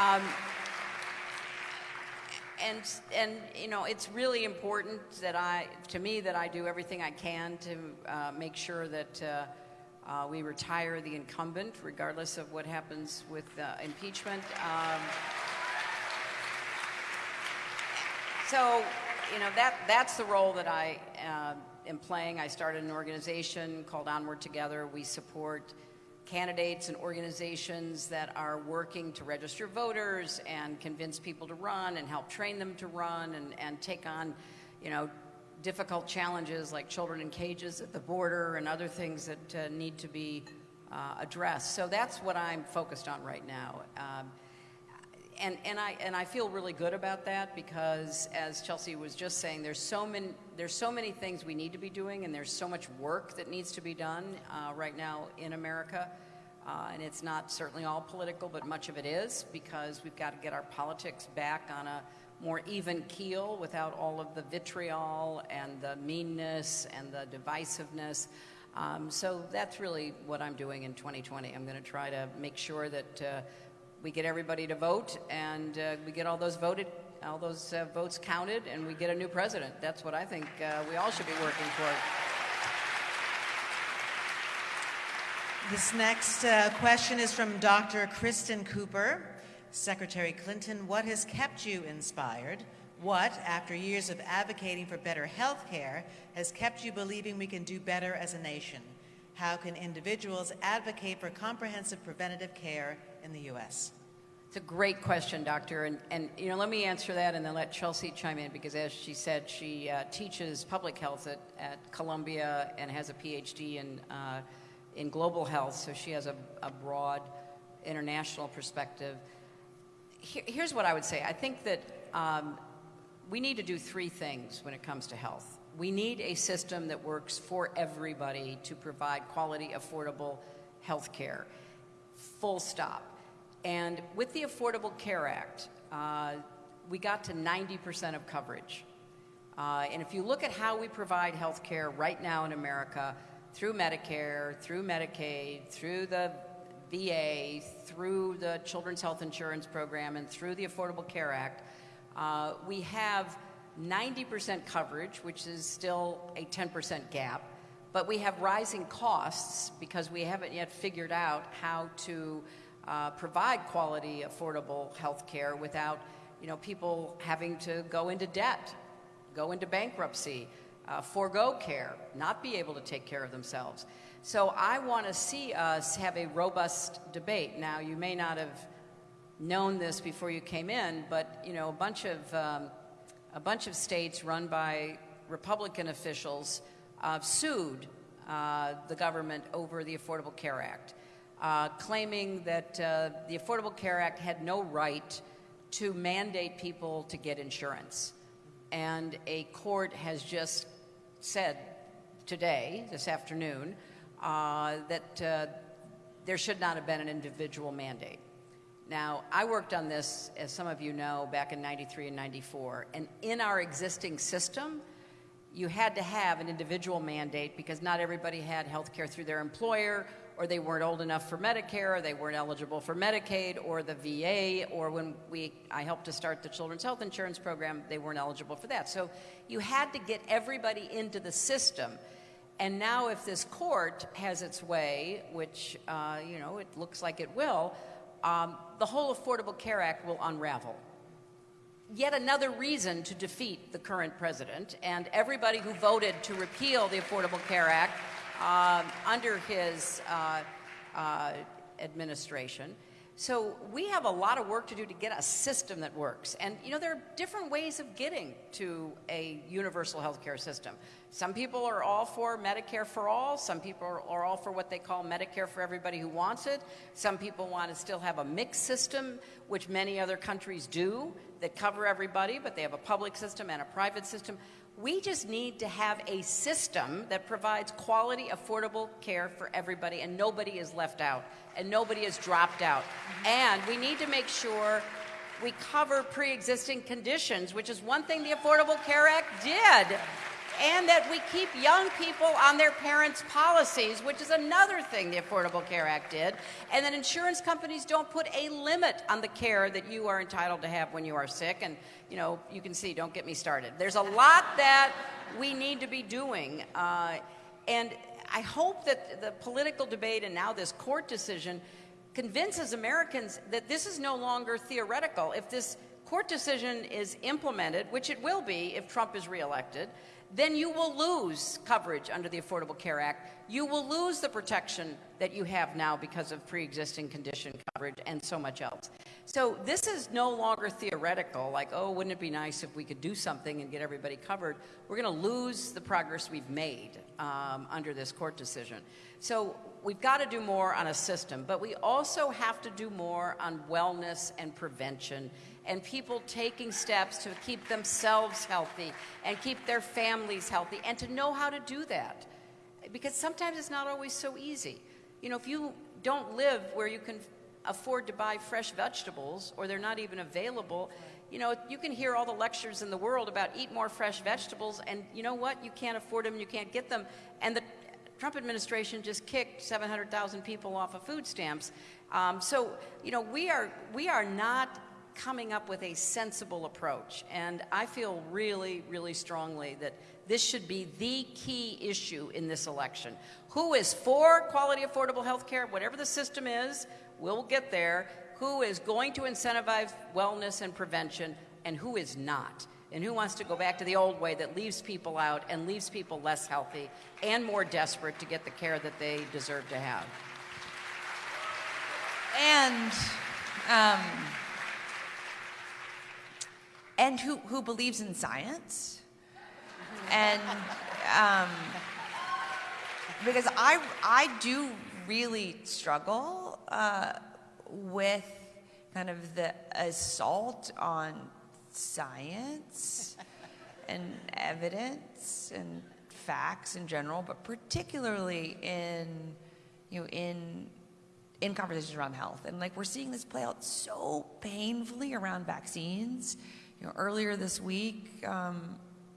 Um, and and you know it's really important that I to me that I do everything I can to uh, make sure that uh, uh, we retire the incumbent regardless of what happens with impeachment. Um, so you know that that's the role that I uh, am playing. I started an organization called Onward Together. We support candidates and organizations that are working to register voters and convince people to run and help train them to run and, and take on, you know, difficult challenges like children in cages at the border and other things that uh, need to be uh, addressed. So that's what I'm focused on right now. Um, and, and, I, and I feel really good about that because, as Chelsea was just saying, there's so many, there's so many things we need to be doing, and there's so much work that needs to be done uh, right now in America. Uh, and it's not certainly all political, but much of it is because we've got to get our politics back on a more even keel without all of the vitriol and the meanness and the divisiveness. Um, so that's really what I'm doing in 2020. I'm going to try to make sure that uh, we get everybody to vote and uh, we get all those voted, all those uh, votes counted, and we get a new president. That's what I think uh, we all should be working toward. This next uh, question is from Dr. Kristen Cooper. Secretary Clinton, what has kept you inspired? What, after years of advocating for better health care, has kept you believing we can do better as a nation? How can individuals advocate for comprehensive preventative care in the U.S.? It's a great question, Doctor. And, and, you know, let me answer that and then let Chelsea chime in because, as she said, she uh, teaches public health at, at Columbia and has a PhD in, uh, in global health, so she has a, a broad international perspective. Here, here's what I would say I think that um, we need to do three things when it comes to health. We need a system that works for everybody to provide quality, affordable health care. Full stop. And with the Affordable Care Act, uh, we got to 90% of coverage. Uh, and if you look at how we provide health care right now in America, through Medicare, through Medicaid, through the VA, through the Children's Health Insurance Program, and through the Affordable Care Act, uh, we have 90% coverage, which is still a 10% gap, but we have rising costs because we haven't yet figured out how to uh, provide quality, affordable health care without you know, people having to go into debt, go into bankruptcy, uh, forego care, not be able to take care of themselves. So I want to see us have a robust debate. Now, you may not have known this before you came in, but you know, a bunch of um, a bunch of states run by Republican officials uh, sued uh, the government over the Affordable Care Act, uh, claiming that uh, the Affordable Care Act had no right to mandate people to get insurance. And a court has just said today, this afternoon, uh, that uh, there should not have been an individual mandate. Now, I worked on this, as some of you know, back in 93 and 94, and in our existing system, you had to have an individual mandate because not everybody had health care through their employer, or they weren't old enough for Medicare, or they weren't eligible for Medicaid, or the VA, or when we, I helped to start the Children's Health Insurance Program, they weren't eligible for that. So you had to get everybody into the system. And now, if this court has its way, which, uh, you know, it looks like it will, um, the whole Affordable Care Act will unravel. Yet another reason to defeat the current president and everybody who voted to repeal the Affordable Care Act um, under his uh, uh, administration. So we have a lot of work to do to get a system that works. And you know, there are different ways of getting to a universal health care system. Some people are all for Medicare for all. Some people are all for what they call Medicare for everybody who wants it. Some people want to still have a mixed system, which many other countries do, that cover everybody, but they have a public system and a private system. We just need to have a system that provides quality, affordable care for everybody, and nobody is left out, and nobody is dropped out. And we need to make sure we cover pre existing conditions, which is one thing the Affordable Care Act did and that we keep young people on their parents' policies, which is another thing the Affordable Care Act did, and that insurance companies don't put a limit on the care that you are entitled to have when you are sick. And, you know, you can see, don't get me started. There's a lot that we need to be doing. Uh, and I hope that the political debate and now this court decision convinces Americans that this is no longer theoretical. If this court decision is implemented, which it will be if Trump is reelected, then you will lose coverage under the Affordable Care Act. You will lose the protection that you have now because of pre existing condition coverage and so much else. So, this is no longer theoretical, like, oh, wouldn't it be nice if we could do something and get everybody covered? We're going to lose the progress we've made um, under this court decision. So, we've got to do more on a system, but we also have to do more on wellness and prevention and people taking steps to keep themselves healthy and keep their families healthy and to know how to do that. Because sometimes it's not always so easy. You know, if you don't live where you can afford to buy fresh vegetables or they're not even available, you know, you can hear all the lectures in the world about eat more fresh vegetables, and you know what? You can't afford them, you can't get them. And the Trump administration just kicked 700,000 people off of food stamps. Um, so, you know, we are, we are not coming up with a sensible approach. And I feel really, really strongly that this should be the key issue in this election. Who is for quality, affordable health care, whatever the system is, we'll get there. Who is going to incentivize wellness and prevention, and who is not? And who wants to go back to the old way that leaves people out and leaves people less healthy and more desperate to get the care that they deserve to have? And um, and who, who believes in science. And um, because I, I do really struggle uh, with kind of the assault on science and evidence and facts in general, but particularly in, you know, in in conversations around health. And like we're seeing this play out so painfully around vaccines you know, earlier this week, um,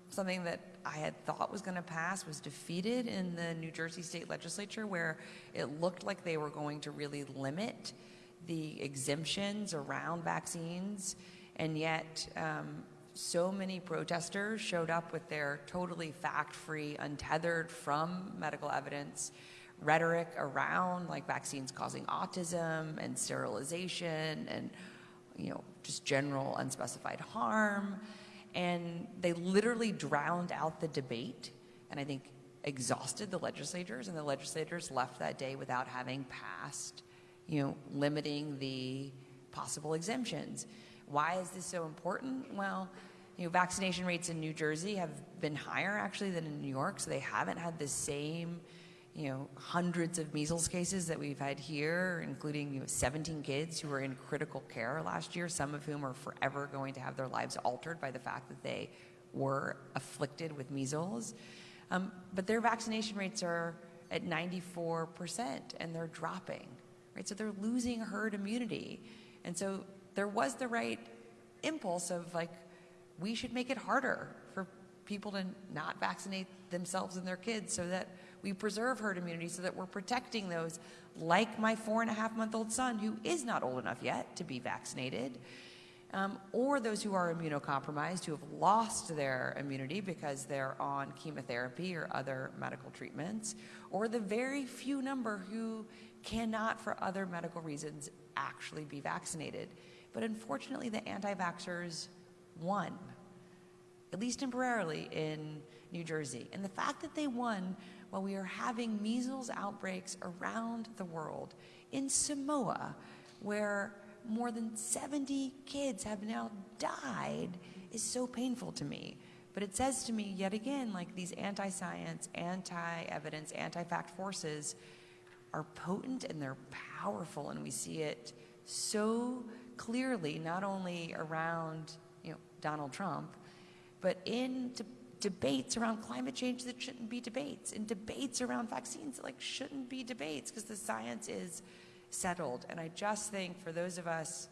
something that I had thought was going to pass was defeated in the New Jersey state legislature, where it looked like they were going to really limit the exemptions around vaccines. And yet, um, so many protesters showed up with their totally fact free, untethered from medical evidence rhetoric around like vaccines causing autism and sterilization and you know, just general unspecified harm. And they literally drowned out the debate and I think exhausted the legislators. And the legislators left that day without having passed, you know, limiting the possible exemptions. Why is this so important? Well, you know, vaccination rates in New Jersey have been higher actually than in New York, so they haven't had the same, you know, hundreds of measles cases that we've had here, including you know, 17 kids who were in critical care last year, some of whom are forever going to have their lives altered by the fact that they were afflicted with measles. Um, but their vaccination rates are at 94% and they're dropping, right? So they're losing herd immunity. And so there was the right impulse of like, we should make it harder for people to not vaccinate themselves and their kids so that we preserve herd immunity so that we're protecting those like my four and a half month old son who is not old enough yet to be vaccinated um, or those who are immunocompromised who have lost their immunity because they're on chemotherapy or other medical treatments or the very few number who cannot for other medical reasons actually be vaccinated but unfortunately the anti-vaxxers won, at least temporarily, in New Jersey. And the fact that they won while we are having measles outbreaks around the world, in Samoa, where more than 70 kids have now died, is so painful to me. But it says to me yet again, like these anti science, anti evidence, anti fact forces are potent and they're powerful, and we see it so clearly, not only around you know, Donald Trump, but in de- debates around climate change that shouldn't be debates, and debates around vaccines like shouldn't be debates because the science is settled. And I just think for those of us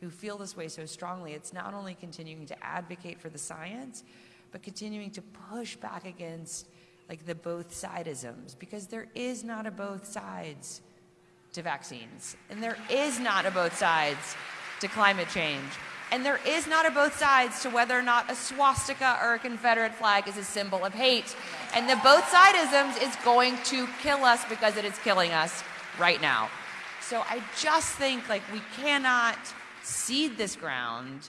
who feel this way so strongly, it's not only continuing to advocate for the science, but continuing to push back against like the both sidisms because there is not a both sides to vaccines and there is not a both sides to climate change. And there is not a both sides to whether or not a swastika or a Confederate flag is a symbol of hate. And the both sidisms is going to kill us because it is killing us right now. So I just think like we cannot cede this ground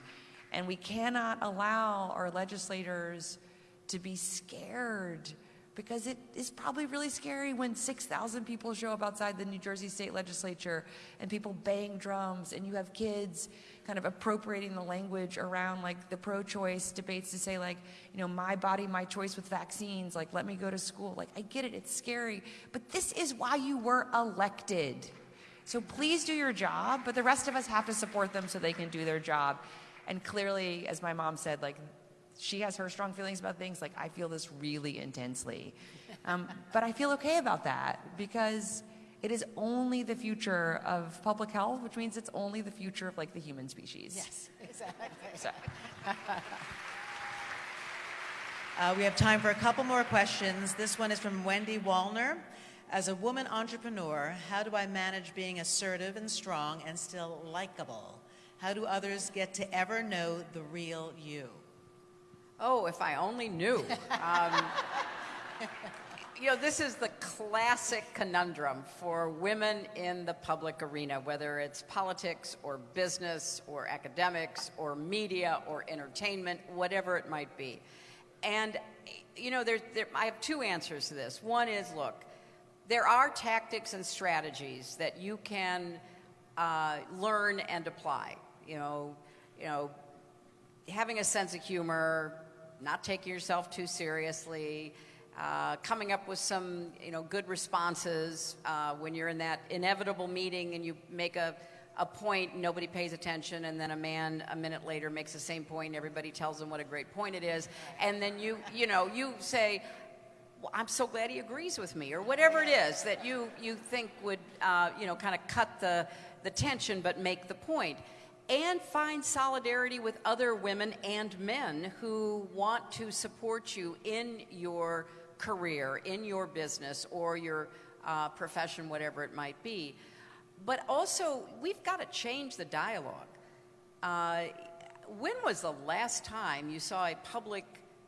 and we cannot allow our legislators to be scared because it is probably really scary when 6,000 people show up outside the New Jersey State Legislature and people bang drums and you have kids kind of appropriating the language around like the pro-choice debates to say like, you know, my body, my choice with vaccines, like let me go to school. Like I get it, it's scary, but this is why you were elected. So please do your job, but the rest of us have to support them so they can do their job. And clearly, as my mom said, like she has her strong feelings about things. Like I feel this really intensely, um, but I feel okay about that because it is only the future of public health, which means it's only the future of like the human species. Yes, exactly. So. Uh, we have time for a couple more questions. This one is from Wendy Wallner. As a woman entrepreneur, how do I manage being assertive and strong and still likable? How do others get to ever know the real you? Oh, if I only knew. Um, you know, this is the classic conundrum for women in the public arena, whether it's politics or business or academics or media or entertainment, whatever it might be. And, you know, there, there, I have two answers to this. One is look, there are tactics and strategies that you can uh, learn and apply. You know, you know, having a sense of humor, not taking yourself too seriously, uh, coming up with some you know good responses uh, when you're in that inevitable meeting and you make a, a point nobody pays attention and then a man a minute later makes the same point everybody tells him what a great point it is. And then you you know you say well, I'm so glad he agrees with me or whatever it is that you you think would uh, you know kind of cut the the tension but make the point. And find solidarity with other women and men who want to support you in your career, in your business, or your uh, profession, whatever it might be. But also, we've got to change the dialogue. Uh, when was the last time you saw a public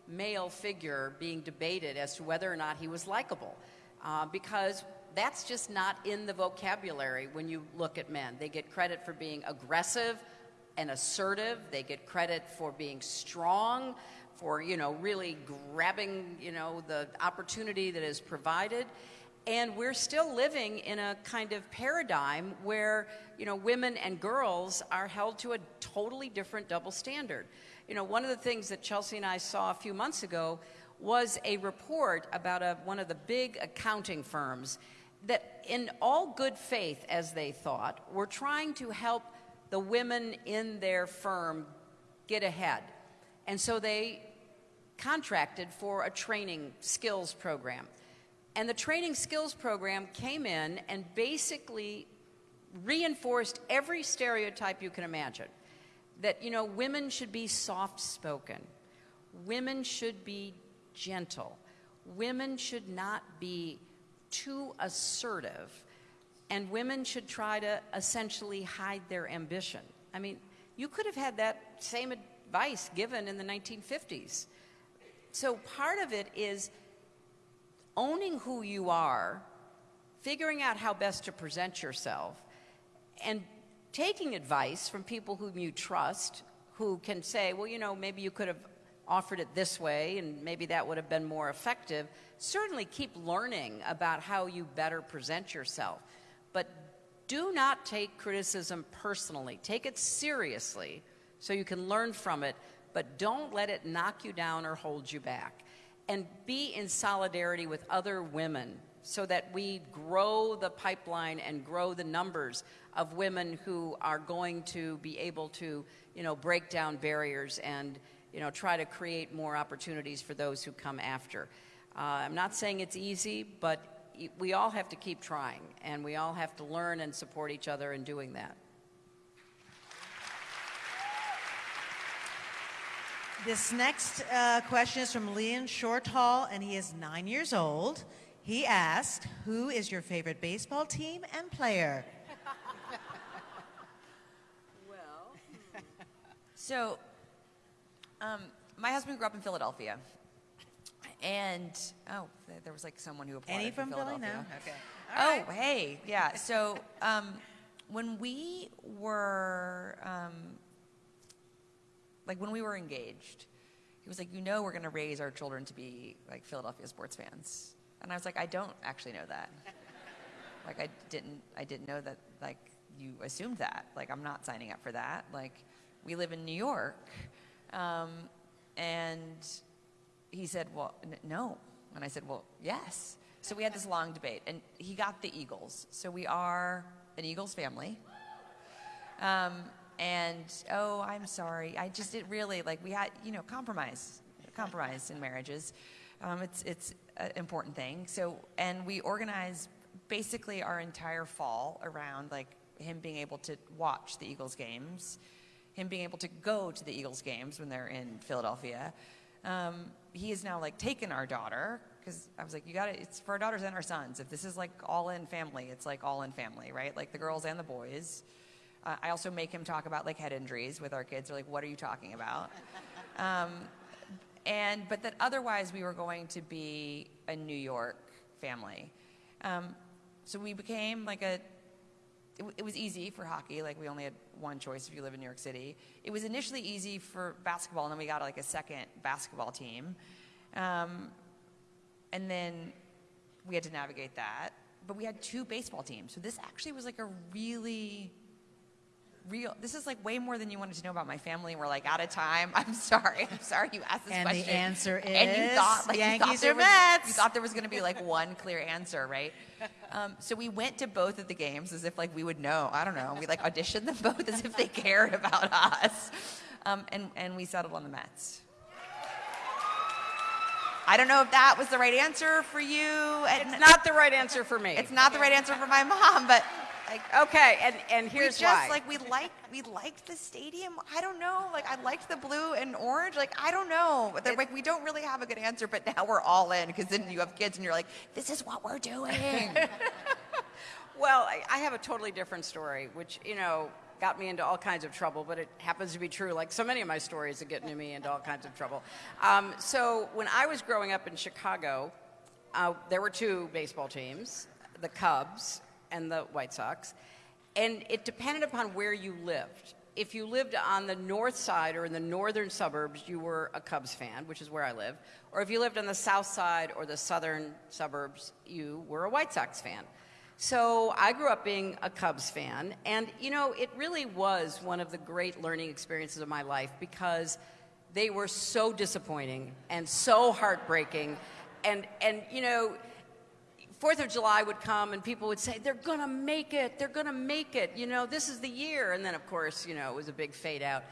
male figure being debated as to whether or not he was likable? Uh, because that's just not in the vocabulary when you look at men. They get credit for being aggressive and assertive. They get credit for being strong, for, you know, really grabbing, you know, the opportunity that is provided. And we're still living in a kind of paradigm where, you know, women and girls are held to a totally different double standard. You know, one of the things that Chelsea and I saw a few months ago was a report about a, one of the big accounting firms that, in all good faith, as they thought, were trying to help the women in their firm get ahead. And so they contracted for a training skills program. And the training skills program came in and basically reinforced every stereotype you can imagine that, you know, women should be soft spoken, women should be gentle, women should not be too assertive, and women should try to essentially hide their ambition. I mean, you could have had that same advice given in the 1950s. So part of it is owning who you are, figuring out how best to present yourself, and taking advice from people whom you trust who can say, well, you know, maybe you could have offered it this way and maybe that would have been more effective. Certainly keep learning about how you better present yourself. But do not take criticism personally. Take it seriously so you can learn from it, but don't let it knock you down or hold you back and be in solidarity with other women so that we grow the pipeline and grow the numbers of women who are going to be able to, you know, break down barriers and, you know, try to create more opportunities for those who come after. Uh, I'm not saying it's easy, but we all have to keep trying, and we all have to learn and support each other in doing that. This next uh, question is from Leon Shortall, and he is nine years old. He asked, Who is your favorite baseball team and player? well, so um, my husband grew up in Philadelphia. And, oh, there was like someone who applied Any from, from Philly? Philadelphia. No? Okay. oh, right. hey, yeah. So um, when we were um, like when we were engaged, he was like, you know, we're going to raise our children to be like Philadelphia sports fans. And I was like, I don't actually know that. like, I didn't, I didn't know that, like, you assumed that. Like, I'm not signing up for that. Like, we live in New York. Um, and he said, well, no. And I said, well, yes. So we had this long debate, and he got the Eagles. So we are an Eagles family. Um, and oh, I'm sorry. I just did really like we had you know compromise, compromise in marriages. Um, it's it's an important thing. So and we organize basically our entire fall around like him being able to watch the Eagles games, him being able to go to the Eagles games when they're in Philadelphia. Um, he has now like taken our daughter because I was like, you got to. It's for our daughters and our sons. If this is like all in family, it's like all in family, right? Like the girls and the boys. Uh, I also make him talk about like head injuries with our kids. They're like, what are you talking about? um, and but that otherwise we were going to be a New York family. Um, so we became like a. It, it, was easy for hockey. Like we only had one choice if you live in New York City. It was initially easy for basketball, and then we got like a second basketball team, um, and then we had to navigate that. But we had two baseball teams, so this actually was like a really real. This is like way more than you wanted to know about my family. We're like out of time. I'm sorry. I'm sorry you asked this and question. And the answer is and you thought like Yankees you or thought Mets. You thought there was going to be like one clear answer, right? Um, so we went to both of the games as if like we would know. I don't know. We like auditioned them both as if they cared about us, um, and and we settled on the Mets. I don't know if that was the right answer for you. It's not the right answer for me. It's not the right answer for my mom, but like, okay, and, and here's we just, why. like we liked we liked the stadium. I don't know. Like I liked the blue and orange. Like I don't know. But like we don't really have a good answer. But now we're all in because then you have kids and you're like, this is what we're doing. well, I, I have a totally different story, which you know got me into all kinds of trouble, but it happens to be true. Like so many of my stories that get me into all kinds of trouble. Um, so when I was growing up in Chicago, uh, there were two baseball teams, the Cubs and the White Sox. And it depended upon where you lived. if you lived on the north side or in the northern suburbs, you were a Cubs fan, which is where I live. Or if you lived on the south side or the southern suburbs, you were a White Sox fan. So I grew up being a Cubs fan, and you know, it really was one of the great learning experiences of my life because they were so disappointing and so heartbreaking. And, and you know, Fourth of July would come and people would say, they're going to make it, they're going to make it, you know, this is the year. And then, of course, you know, it was a big fade out.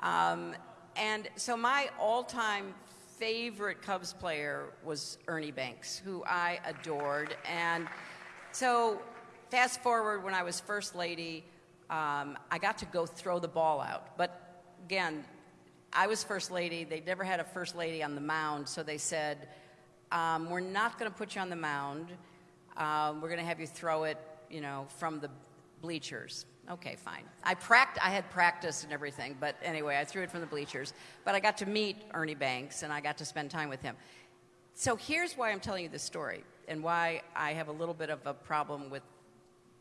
Um, and so my all time favorite Cubs player was Ernie Banks, who I adored. And so, fast forward when I was First Lady, um, I got to go throw the ball out. But again, I was First Lady. They never had a First Lady on the mound, so they said, um, We're not going to put you on the mound. Um, we're going to have you throw it, you know, from the bleachers. Okay, fine. I pract- I had practice and everything, but anyway, I threw it from the bleachers. But I got to meet Ernie Banks and I got to spend time with him. So here's why I'm telling you this story and why I have a little bit of a problem with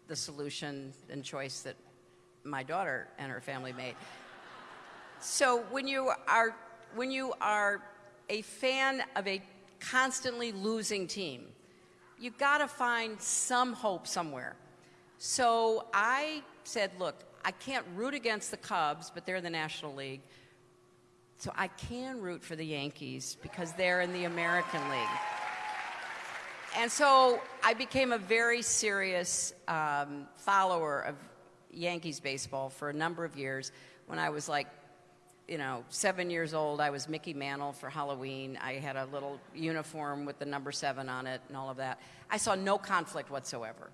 the solution and choice that my daughter and her family made. So when you are when you are a fan of a constantly losing team, you've got to find some hope somewhere. So I said, look, I can't root against the Cubs, but they're in the National League. So I can root for the Yankees because they're in the American League. And so I became a very serious um, follower of Yankees baseball for a number of years. When I was like you know, seven years old, I was Mickey Mantle for Halloween. I had a little uniform with the number seven on it and all of that. I saw no conflict whatsoever.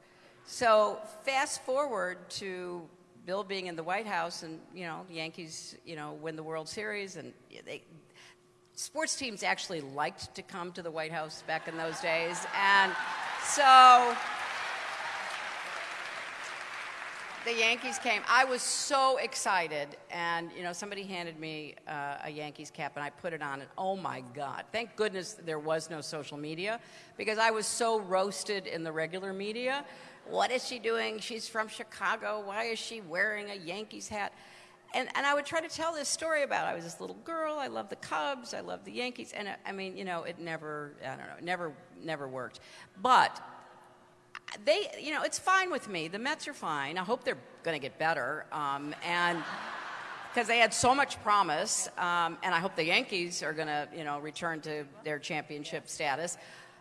So fast forward to Bill being in the White House and, you know, the Yankees, you know, win the World Series and they, sports teams actually liked to come to the White House back in those days. And so the Yankees came. I was so excited, and you know, somebody handed me uh, a Yankees cap, and I put it on, and oh my God! Thank goodness there was no social media, because I was so roasted in the regular media. What is she doing? She's from Chicago. Why is she wearing a Yankees hat? And, and I would try to tell this story about I was this little girl. I love the Cubs. I love the Yankees. And I mean, you know, it never, I don't know, never, never worked. But they, you know, it's fine with me. The Mets are fine. I hope they're going to get better. Um, and because they had so much promise, um, and I hope the Yankees are going to, you know, return to their championship status.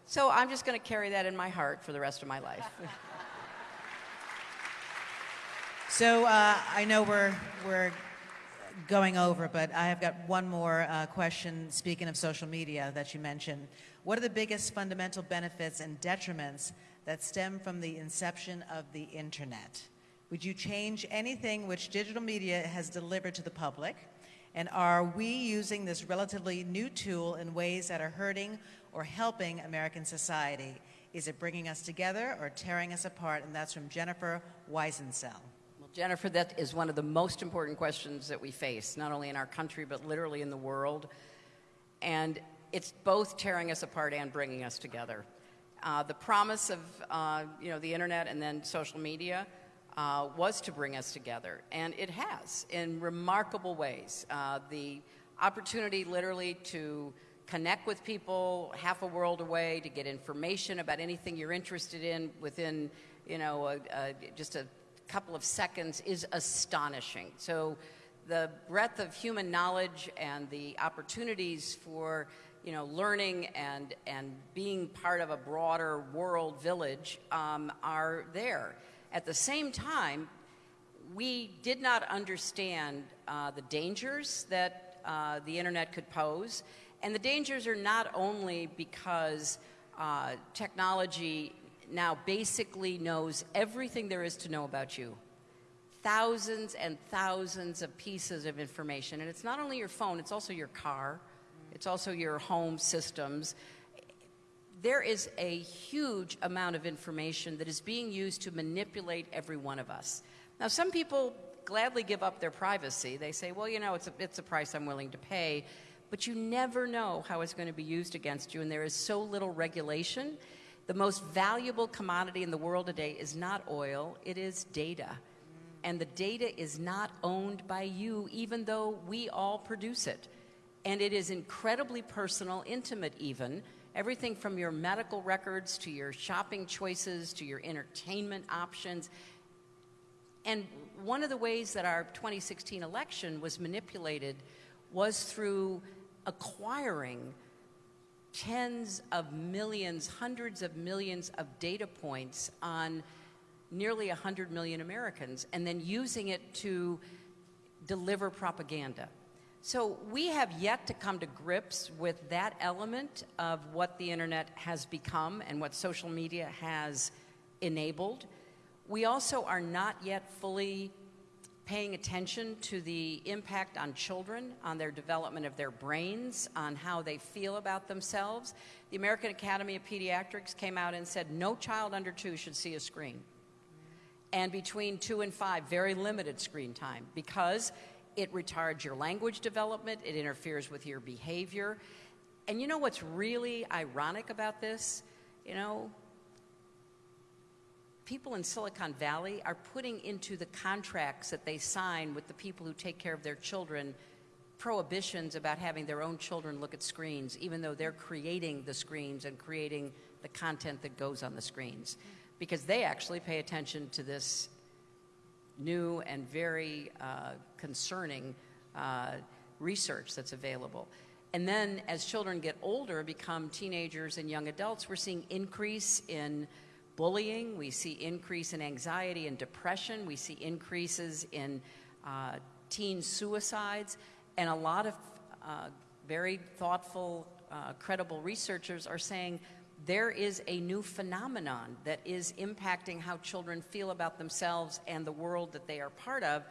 So I'm just going to carry that in my heart for the rest of my life. so uh, I know we're we're going over, but I have got one more uh, question. Speaking of social media that you mentioned, what are the biggest fundamental benefits and detriments that stem from the inception of the internet. Would you change anything which digital media has delivered to the public? And are we using this relatively new tool in ways that are hurting or helping American society? Is it bringing us together or tearing us apart? And that's from Jennifer Weisensell. Well, Jennifer, that is one of the most important questions that we face, not only in our country, but literally in the world. And it's both tearing us apart and bringing us together. Uh, the promise of uh, you know the internet and then social media uh, was to bring us together, and it has in remarkable ways. Uh, the opportunity, literally, to connect with people half a world away, to get information about anything you're interested in within you know a, a, just a couple of seconds, is astonishing. So. The breadth of human knowledge and the opportunities for you know, learning and, and being part of a broader world village um, are there. At the same time, we did not understand uh, the dangers that uh, the internet could pose. And the dangers are not only because uh, technology now basically knows everything there is to know about you. Thousands and thousands of pieces of information. And it's not only your phone, it's also your car, it's also your home systems. There is a huge amount of information that is being used to manipulate every one of us. Now, some people gladly give up their privacy. They say, well, you know, it's a, it's a price I'm willing to pay. But you never know how it's going to be used against you, and there is so little regulation. The most valuable commodity in the world today is not oil, it is data. and the data is not owned by you, even though we all produce it. And it is incredibly personal, intimate, even. Everything from your medical records to your shopping choices to your entertainment options. And one of the ways that our 2016 election was manipulated was through acquiring tens of millions, hundreds of millions of data points on nearly 100 million Americans and then using it to deliver propaganda. So we have yet to come to grips with that element of what the internet has become and what social media has enabled. We also are not yet fully paying attention to the impact on children, on their development of their brains, on how they feel about themselves. The American Academy of Pediatrics came out and said no child under two should see a screen. And between two and five, very limited screen time because it retards your language development, it interferes with your behavior. And you know what's really ironic about this? You know, people in Silicon Valley are putting into the contracts that they sign with the people who take care of their children prohibitions about having their own children look at screens, even though they're creating the screens and creating the content that goes on the screens. Because they actually pay attention to this new and very uh, concerning uh, research that's available. And then as children get older, become teenagers and young adults, we're seeing increase in bullying, we see increase in anxiety and depression, we see increases in uh, teen suicides, and a lot of uh, very thoughtful, uh, credible researchers are saying there is a new phenomenon that is impacting how children feel about themselves and the world that they are part of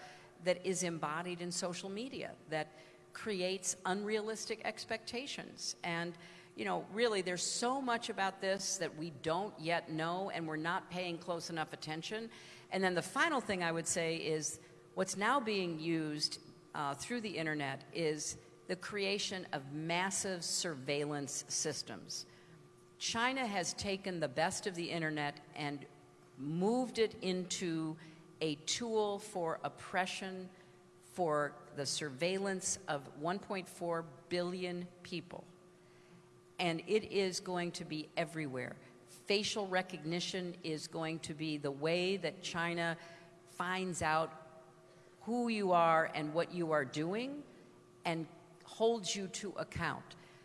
that is embodied in social media, that creates unrealistic expectations. And, you know, really, there's so much about this that we don't yet know and we're not paying close enough attention. And then the final thing I would say is what's now being used uh, through the internet is the creation of massive surveillance systems. China has taken the best of the internet and moved it into a tool for oppression, for the surveillance of 1.4 billion people. And it is going to be everywhere. Facial recognition is going to be the way that China finds out who you are and what you are doing and holds you to account.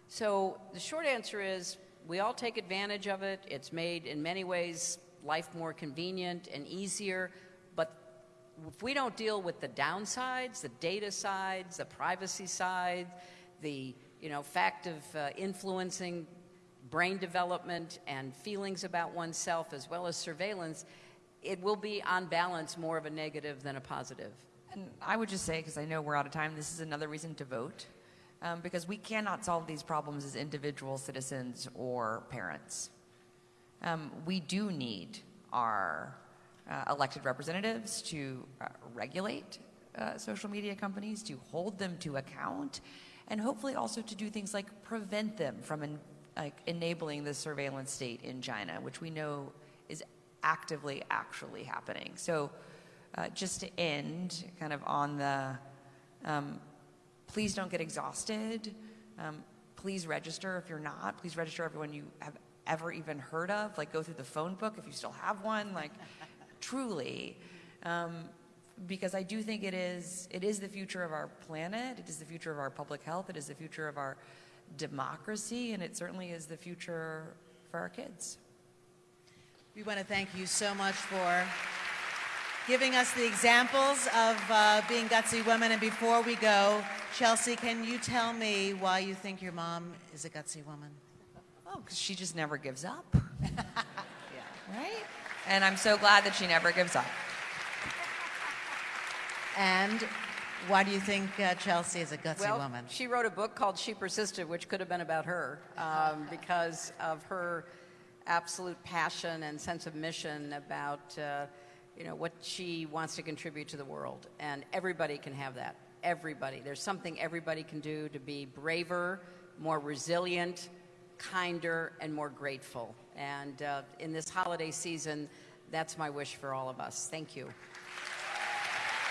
So the short answer is we all take advantage of it. It's made, in many ways, life more convenient and easier. But if we don't deal with the downsides, the data sides, the privacy side, the you know, fact of uh, influencing brain development and feelings about oneself as well as surveillance, it will be on balance more of a negative than a positive. And I would just say, because I know we're out of time, this is another reason to vote um, because we cannot solve these problems as individual citizens or parents. Um, we do need our uh, elected representatives to uh, regulate uh, social media companies, to hold them to account, and hopefully also to do things like prevent them from en like enabling the surveillance state in China, which we know is actively actually happening. So uh, just to end kind of on the um, Please don't get exhausted. Um, please register if you're not. Please register everyone you have ever even heard of. Like go through the phone book if you still have one. Like truly. Um, because I do think it is, it is the future of our planet, it is the future of our public health, it is the future of our democracy, and it certainly is the future for our kids. We want to thank you so much for giving us the examples of uh, being gutsy women. And before we go, Chelsea, can you tell me why you think your mom is a gutsy woman? Oh, because she just never gives up. yeah. Right? And I'm so glad that she never gives up. And why do you think uh, Chelsea is a gutsy well, woman? She wrote a book called She Persisted, which could have been about her um, because of her absolute passion and sense of mission about. Uh, you know, what she wants to contribute to the world. And everybody can have that. Everybody. There's something everybody can do to be braver, more resilient, kinder, and more grateful. And uh, in this holiday season, that's my wish for all of us. Thank you.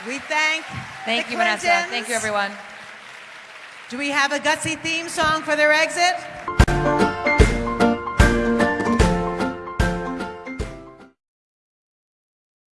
We thank Thank the you, Vanessa. Thank you, everyone. Do we have a gutsy theme song for their exit?